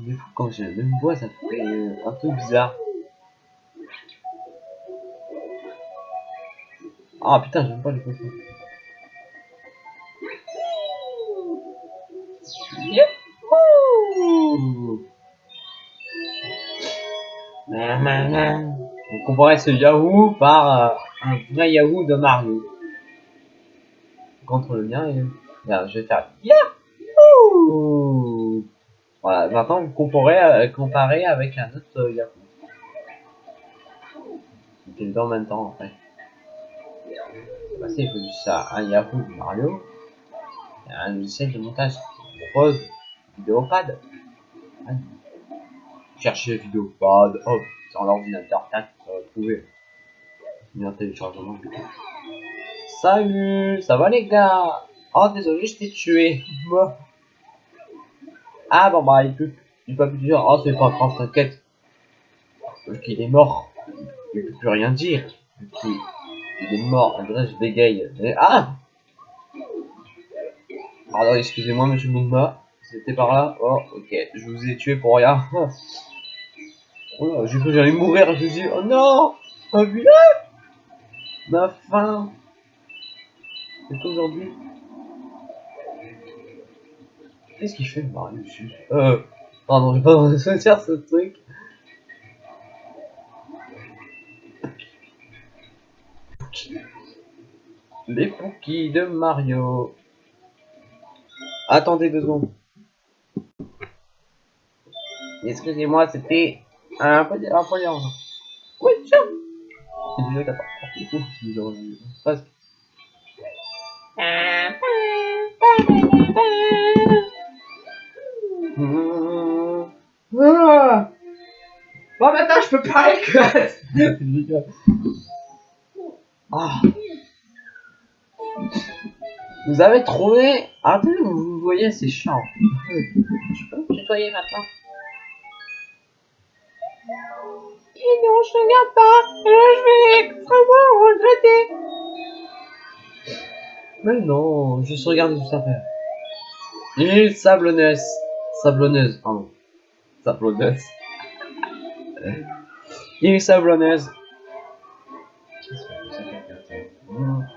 Il est fou quand j'ai la même voix, ça fait euh, un peu bizarre. Ah putain, j'aime pas les cochons. On comparait ce Yahoo par euh, un vrai Yahoo de Mario. Contre le mien, et... Regarde, je vais faire Yahoo Voilà, maintenant vous comparez, euh, comparez avec un autre euh, Yahoo. Est dans en même temps après. Bah, il faut juste ça, un Yahoo de Mario un logiciel de montage qui propose Vidéopad. Ouais. Cherchez Vidéopad, hop, sur l'ordinateur, tac, ça va trouver. Bien téléchargement. Salut, ça va les gars? Oh désolé, je t'ai tué. Ah bon bah il peut, il peut plus dire, oh c'est pas grave, t'inquiète. Parce qu'il est mort, il peut plus rien dire. Il, il est mort, après je bégaye. Ah Pardon, excusez-moi monsieur Moumba, c'était par là. Oh ok, je vous ai tué pour rien. Oh là, j'ai cru que j'allais mourir, je suis oh non Ma vie Ma faim. C'est aujourd'hui Qu'est-ce qu'il fait Mario dessus Euh... Pardon, j'ai pas envie de se dire ce truc. Les Pookies de Mario. Attendez deux secondes. Excusez-moi, c'était un peu, un peu. Oui, tiens C'est déjà 14. Ouh, c'est déjà revenu. Presque. Mmh. Ah Bon, maintenant, je peux pas écouter. Ah. Vous avez trouvé Ah, attendez, vous voyez, c'est chiant. Je peux me tutoyer maintenant Et non, je regarde pas. Là, je vais extrêmement regretter. Mais non, juste regarder tout ça faire. Île sablonneuse. Sablonneuse, pardon. Sablonneuse. Île sablonneuse. Ouais, ouais. Ok.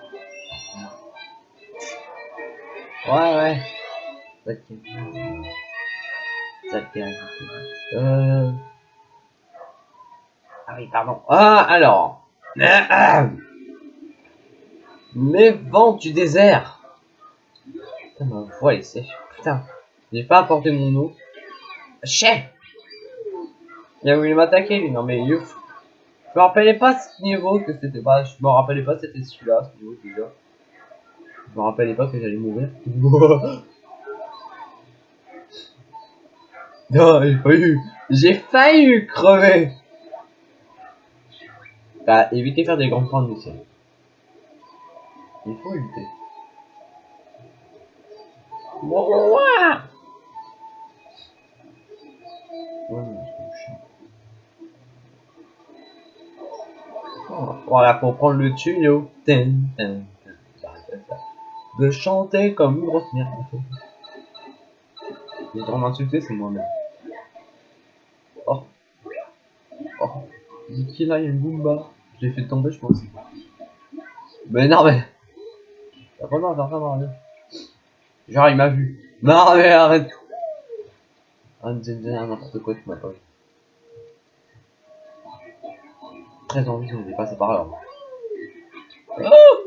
Ça tient. Euh... Ah oui, pardon. Ah, alors. Les vents du désert. Putain, ma voix est sèche. Putain, j'ai pas apporté mon eau. Chef Il a voulu m'attaquer lui, non mais fou. Je me rappelais pas ce niveau que c'était pas. Je me rappelais pas c'était celui-là, ce niveau déjà. Je me rappelais pas que j'allais mourir. non, j'ai failli. J'ai failli crever. Bah, évitez de faire des grands points de ciel. Il faut éviter. Oh, Voilà, faut prendre le tuyau. J'arrête pas. De chanter comme une grosse merde. Je vais m'insulter, c'est moi-même. Oh. Oh. Qui là, il y a une Goomba. Je l'ai fait tomber, je pense. Mais non, mais. T'as de. Genre, il m'a vu. Non, mais arrête. Ah, me disait n'importe quoi, tu m'as pas vu. Très envie de dépasser par là. Oh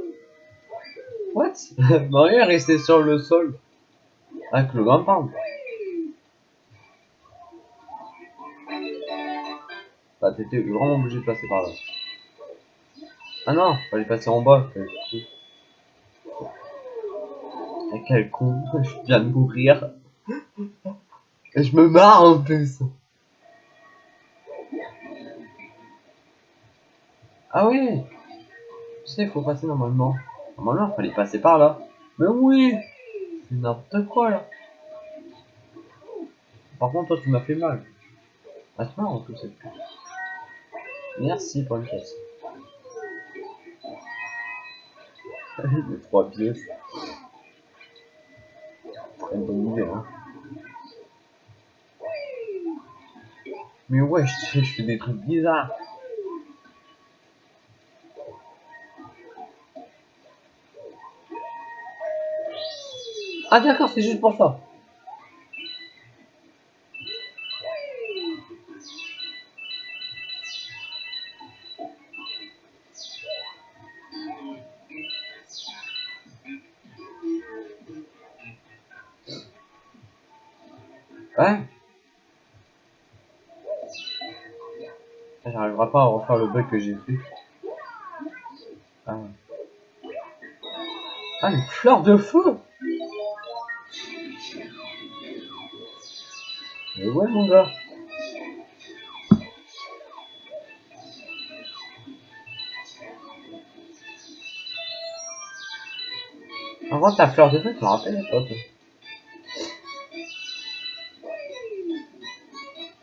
What? Mario est resté sur le sol. Avec le grand palme. Bah, t'étais vraiment obligé de passer par là. Ah non, fallait passer en bas. Ah, quel con, je viens de mourir. Et je me marre en plus. Ah oui Tu sais, il faut passer normalement. Normalement, il fallait passer par là. Mais oui C'est n'importe quoi là. Par contre, toi, tu m'as fait mal. Ah, c'est marrant tout cette pute. Merci pour une pièce. Les trois pièces. Très bonne idée, hein. Mais ouais, je, je fais des trucs bizarres. Ah d'accord, c'est juste pour ça. Ouais. J'arriverai pas à refaire le bug que j'ai fait. Ah. Ah, une fleur de feu ouais, mon gars. En vrai, ta fleur de feu, tu me rappelles l'époque.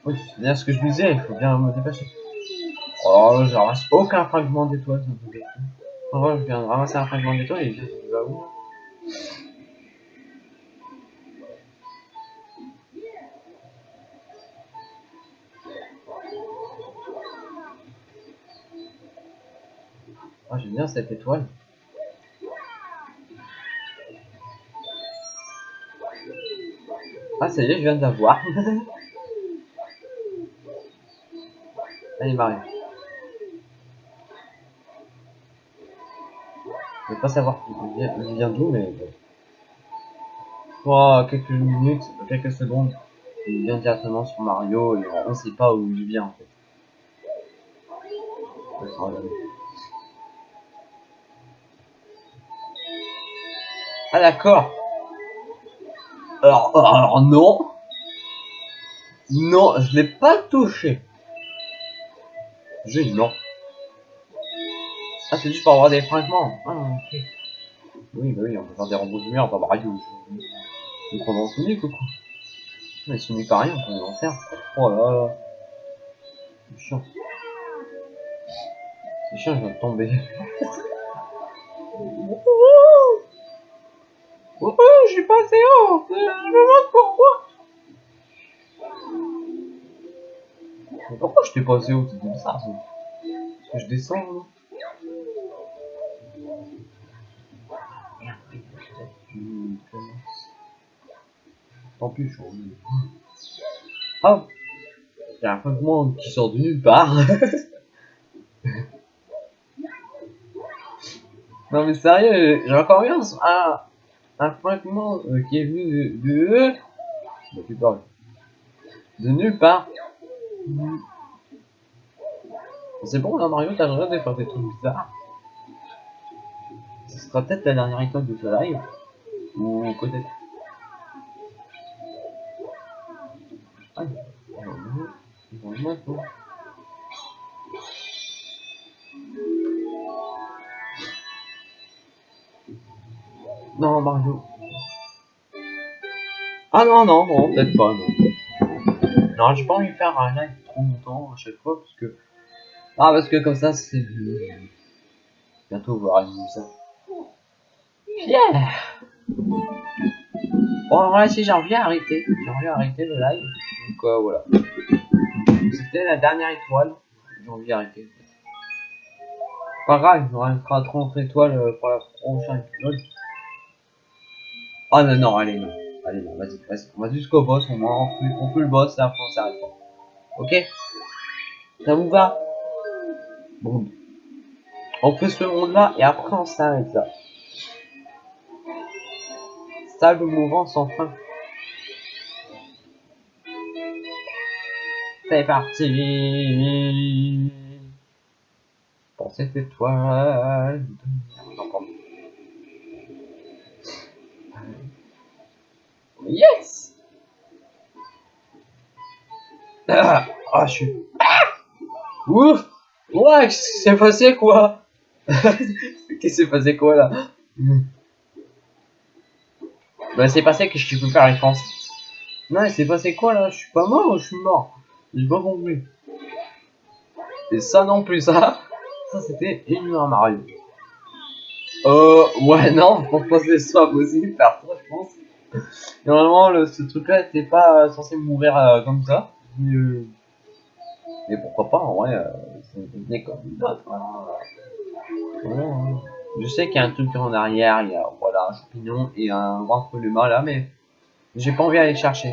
Oui, c'est bien ce que je disais, il faut bien me dépêcher. Oh, je ramasse aucun fragment d'étoile. En vrai, je viens de ramasser un fragment d'étoile et je il va où bien cette étoile. Ah, ça y est, je viens d'avoir. Allez, Mario. Je vais pas savoir il vient, d'où, mais. Pour quelques minutes, quelques secondes, il vient directement sur Mario et on sait pas où il vient en fait. Ah d'accord. Alors, alors non. Non, je l'ai pas touché. J'ai non. Ah, c'est juste pour avoir des fragments. Ah. Oui, bah oui, on peut faire des robots de merde, bah Mario. Je prends dans Sonic ou quoi Mais Sonic pas rien, on peut en faire. Oh là là. C'est chiant. C'est chiant, je viens de tomber. haut. Euh, Je me demande pourquoi. Pourquoi je t'ai passé haut C'est bizarre ça. Parce que je descends là. Commences. Tant pis, je suis revenu. Ah Il y a un fragment qui sort de nulle part. non mais sérieux, j'ai encore eu un, un, fragment euh, qui est venu de... de... Parles. De nulle part. C'est bon là Mario, t'as droit de faire des trucs bizarres. Ce sera peut-être la dernière étoile de ce live. Ou peut-être. Ah, non Mario. Ah non non non peut-être pas non. Non j'ai pas envie de faire un live trop longtemps à chaque fois parce que ah parce que comme ça c'est bientôt vu ça. Pierre Bon alors là si j'ai envie d'arrêter, j'ai envie d'arrêter le live. Donc euh, voilà. C'était la dernière étoile. J'ai envie d'arrêter. Pas grave, il nous restera 30 étoiles euh, pour la prochaine épisode. Ah non non allez non. Allez non, vas-y, vas-y. On va jusqu'au boss, on fait, on fait le boss et après on s'arrête pas. Ok? Ça vous va? Bon. On fait ce monde là et après on s'arrête là. Ça le mouvement sans fin. C'est parti Pour cette étoile. Non, pardon. Yes Ah, ah, je suis... Ah Ouf Ouais, qu'est-ce qui s'est passé, quoi? Qu'est-ce qui s'est passé, quoi, là? Bah, c'est passé que je peux faire les France. Non, il s'est passé quoi, là? Je suis pas mort ou je suis mort? J'ai pas compris. Et ça non plus, ça Ça, c'était énorme Mario. Euh, ouais, non, pour pas que ce soit possible ça, je pense. Normalement, le, ce truc-là était pas censé mourir euh, comme ça. Mais, euh, mais pourquoi pas, en vrai, euh, venait comme une autre. Voilà. Je sais qu'il y a un truc en arrière, il y a voilà, un champignon et un grand humain là, mais j'ai pas envie d'aller le chercher.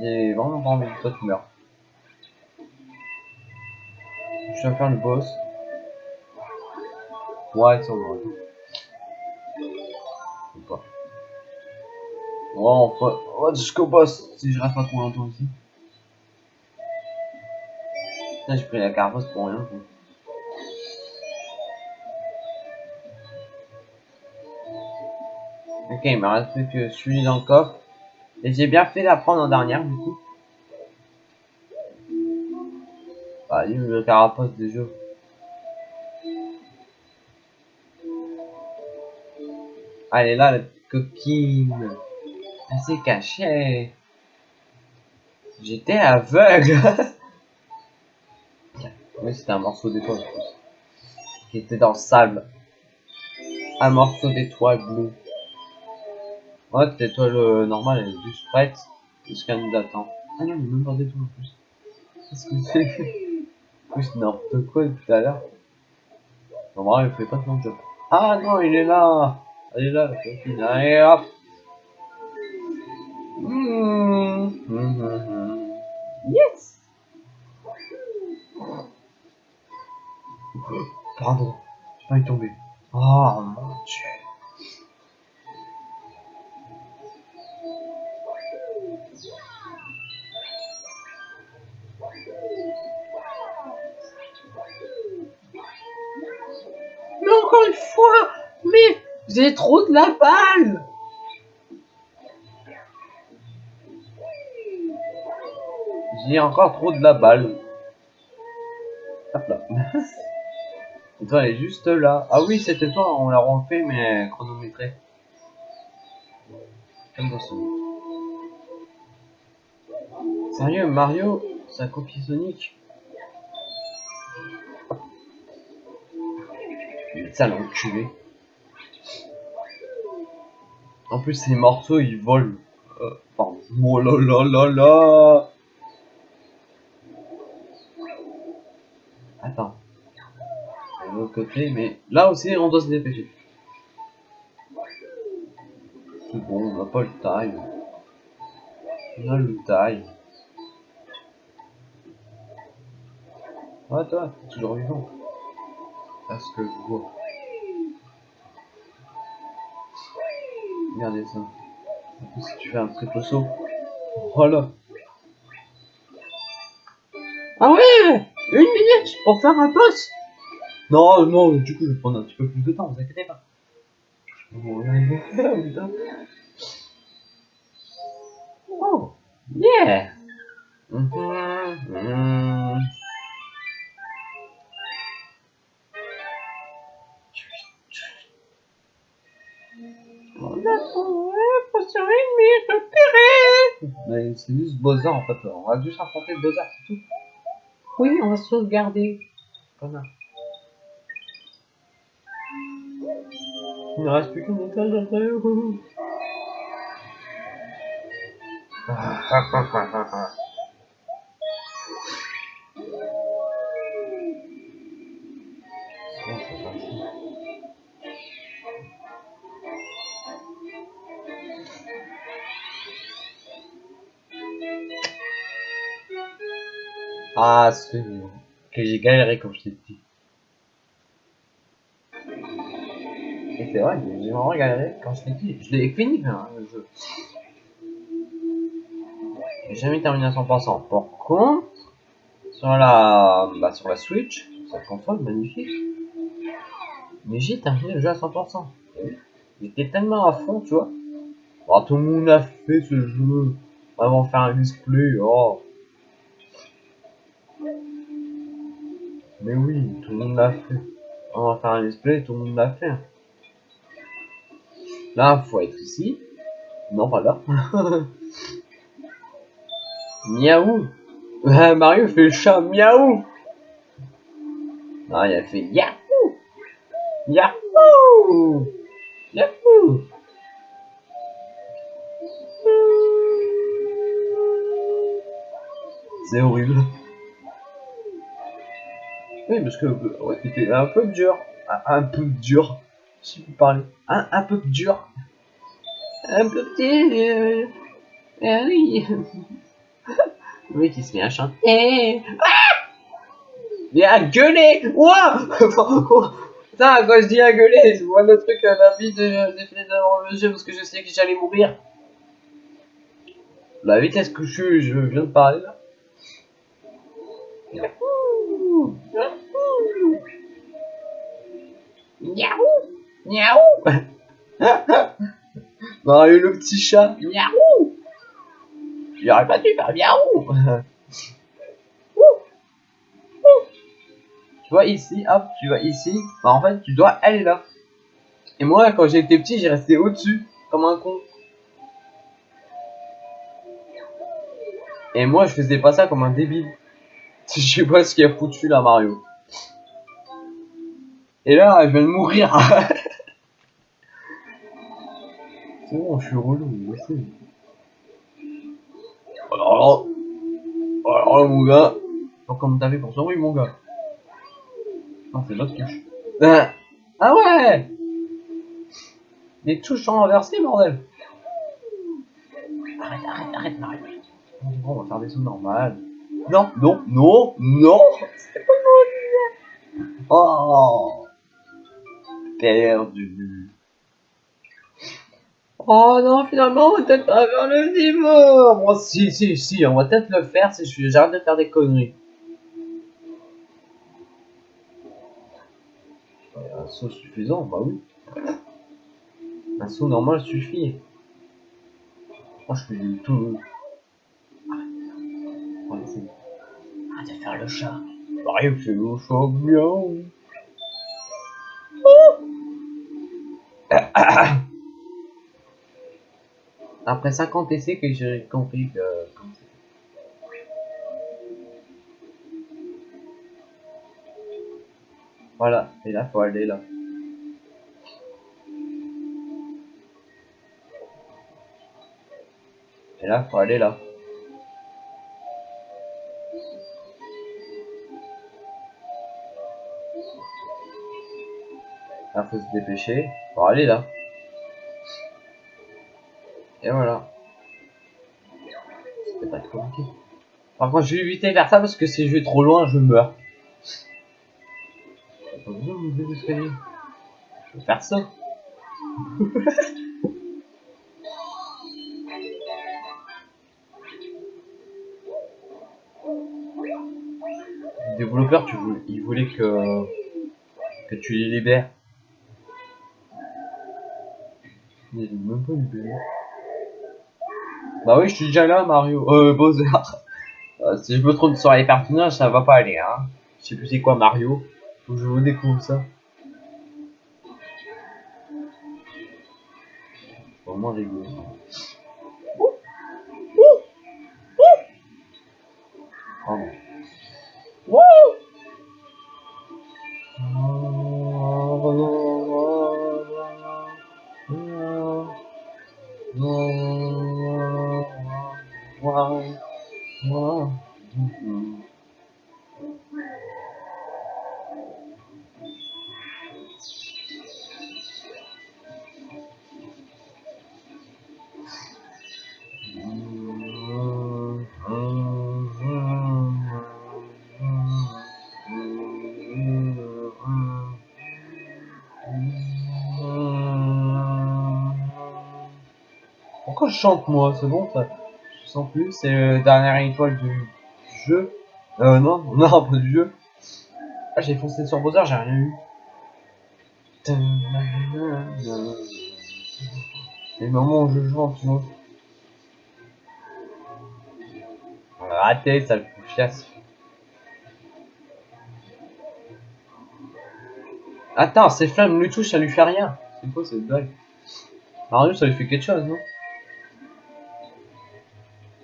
J'ai vraiment pas envie que toi tu meurs. Je vais faire le boss. Ouais, ça va. Ouais, on va, on va jusqu'au boss si je reste pas trop longtemps ici. Putain, j'ai pris la carapace pour rien. Ok, il me reste que celui dans le coffre. Et j'ai bien fait d'apprendre en dernière du coup. Ah, il le carapace des jeux. Ah, elle est là, la coquine. Elle s'est cachée. J'étais aveugle. oui, c'était un morceau d'étoile. je pense. Qui était dans le sable. Un morceau d'étoile bleue. Ouais, cette étoile euh, normale, elle est juste prête. Jusqu'à nous attend. Ah non, il a même pas d'étoile en plus. Qu'est-ce que c'est plus, n'importe quoi depuis tout à l'heure. Normalement, il fait pas son job. Ah non, il est là Elle est là, la copine. Allez, hop Yes Pardon, j'ai pas y tomber. Oh mon dieu. Mais encore une fois, mais j'ai trop de la balle. J'ai encore trop de la balle. Hop là. Toi, elle est juste là. Ah oui, c'était toi, on l'a refait, mais chronométré. Comme dans ce Sérieux, Mario, ça copie Sonic Ça l'enculé. En plus, ces morceaux, ils volent. Euh. Oh là là là là Attends. Mais là aussi, on doit se dépêcher. C'est bon, on n'a pas le time. On a le time. Ouais, toi, t'es toujours vivant. À ce que je vois. Regardez ça. En plus, si tu fais un triple saut. Voilà. Ah ouais Une minute pour faire un boss Non, non, du coup, je vais prendre un petit peu plus de temps, vous inquiétez pas. Oh, yeah. On a trouvé potion ennemie repérée Mais c'est juste Bowser en fait, on va juste affronter Bowser, c'est tout. Oui, on va sauvegarder. Il ne reste plus qu'une parti. Ah, c'est que j'ai galéré quand j'étais petit. C'est vrai, j'ai vraiment quand j'étais petit. Je l'ai fini, hein, le jeu. J'ai jamais terminé à 100%. Par contre, sur la, bah, sur la Switch, sur cette console magnifique, mais j'ai terminé le jeu à 100%. J'étais tellement à fond, tu vois. Bon, tout le monde a fait ce jeu. Vraiment faire un display, oh. Mais oui, tout le monde l'a fait. On va faire un display, tout le monde l'a fait. Là, faut être ici. Non, pas là. Miaou Mario fait le chat miaou Ah, il a fait Yahoo Yahoo Yahoo C'est horrible. Oui, parce que ouais, c'était un peu dur. Un peu dur. Si vous parlez. Un, un peu dur. Un peu petit. Euh... Ah oui. Mec il se met à chanter. Ah Mais à gueuler Ouah Putain, quand je dis à gueuler, je vois le truc à la vie de, de le jeu parce que je sais que j'allais mourir. La vitesse que je, je viens de parler là. Miaou Miaou Mario le petit chat. Miaou J'aurais pas dû faire miaou Tu vois ici, hop, tu vois ici, bah en fait tu dois aller là. Et moi quand j'étais petit j'ai resté au-dessus, comme un con. Et moi je faisais pas ça comme un débile. Je sais pas ce qu'il a foutu là Mario. Et là je viens de mourir. C'est bon, je suis relou, moi aussi. Alors là, alors là, mon gars, alors comment t'as fait pour survivre, mon gars Non, c'est l'autre touche. Ah, ah ouais Les touches sont inversées, bordel Arrête, arrête, arrête. Bon, on va faire des sauts normales. Non, non, non, non C'est pas mon Oh Perdu. Oh non, finalement, on va peut-être pas faire le niveau. Bon, si, si, si, on va peut-être le faire si je j'arrête de faire des conneries. Un saut suffisant, bah oui. Un saut normal suffit. Moi, je fais du tout. Arrête Arrête de faire le chat. Mario fait le chat bien. Après 50 essais que j'ai compris que... Voilà, et là faut aller là. Et là faut aller là. Là faut se dépêcher pour aller là. Et voilà. C'était pas trop compliqué. Par contre, je vais éviter de faire ça parce que si je vais trop loin, je meurs. Je vais faire ça. Les développeurs, tu voulais, ils voulaient que, que tu les libères. N'ont même pas libéré. Bah oui, je suis déjà là, Mario. Euh, Bowser. Euh, si je me trompe sur les personnages, ça va pas aller, hein. Je sais plus c'est quoi Mario. Faut que je vous découvre ça. Vraiment rigolo. Oh non. Pourquoi je chante moi C'est bon ça Je sens plus, c'est la dernière étoile du jeu. Euh non, non pas du jeu. Ah j'ai foncé sur Bowser, j'ai rien eu. Les moments où je joue en dessous. Raté, ça le chiasse. Attends, ces flammes lui touchent, ça lui fait rien. C'est quoi cette blague? Mario, ça lui fait quelque chose, non?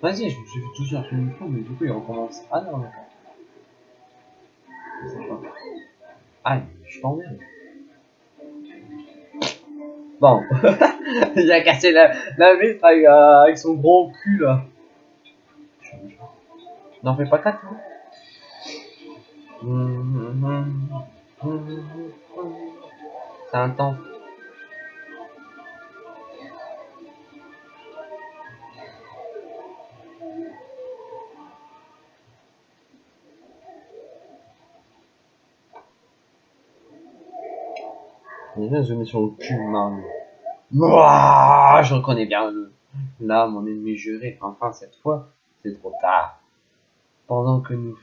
Vas-y, je me suis fait toucher un film mais du coup il recommence. Ah non, d'accord. Aïe, je t'emmerde. Bon, il a cassé la, vitre avec, euh, avec, son gros cul là. N'en fais pas quatre, hein C'est intense. bien zoomer sur le cul. Mouah, je reconnais bien le... Là, mon ennemi juré, enfin cette fois, c'est trop tard. Pendant que nous,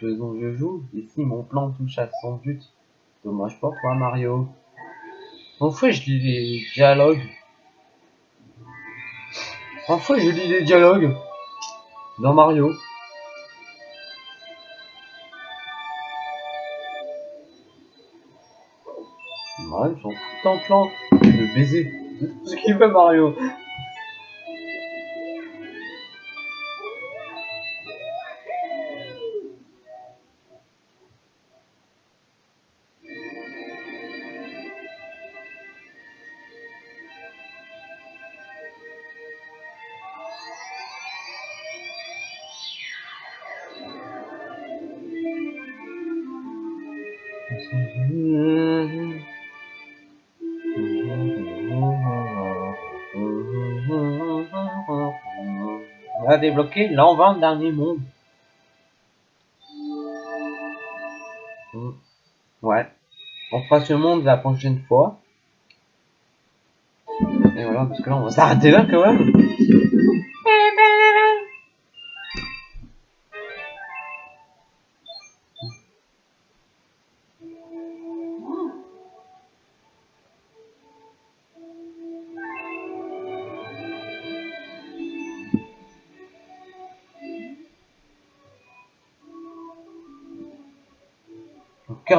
faisons je joue, ici mon plan touche à son but. Dommage pas toi Mario. Enfin je lis les dialogues. Enfin je lis les dialogues. Dans Mario. Ouais, ils sont tout en plan de baiser. Ce qu'il veut Mario. Débloquer l'avant-dernier monde. Hmm. Ouais. On fera ce monde la prochaine fois. Et voilà, parce que là, on va s'arrêter là quand même.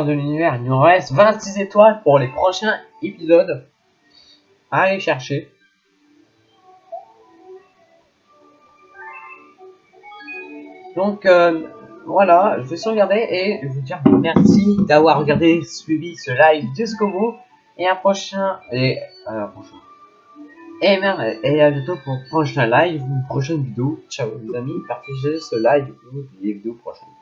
De l'univers. Il nous reste 26 étoiles pour les prochains épisodes. À aller chercher. Donc euh, voilà, je vais sauvegarder et vous dire merci d'avoir regardé, suivi ce live jusqu'au bout. Et à prochain et prochaine. Et et à bientôt pour un prochain live, une prochaine vidéo. Ciao les amis, partagez ce live ou les vidéos prochaines.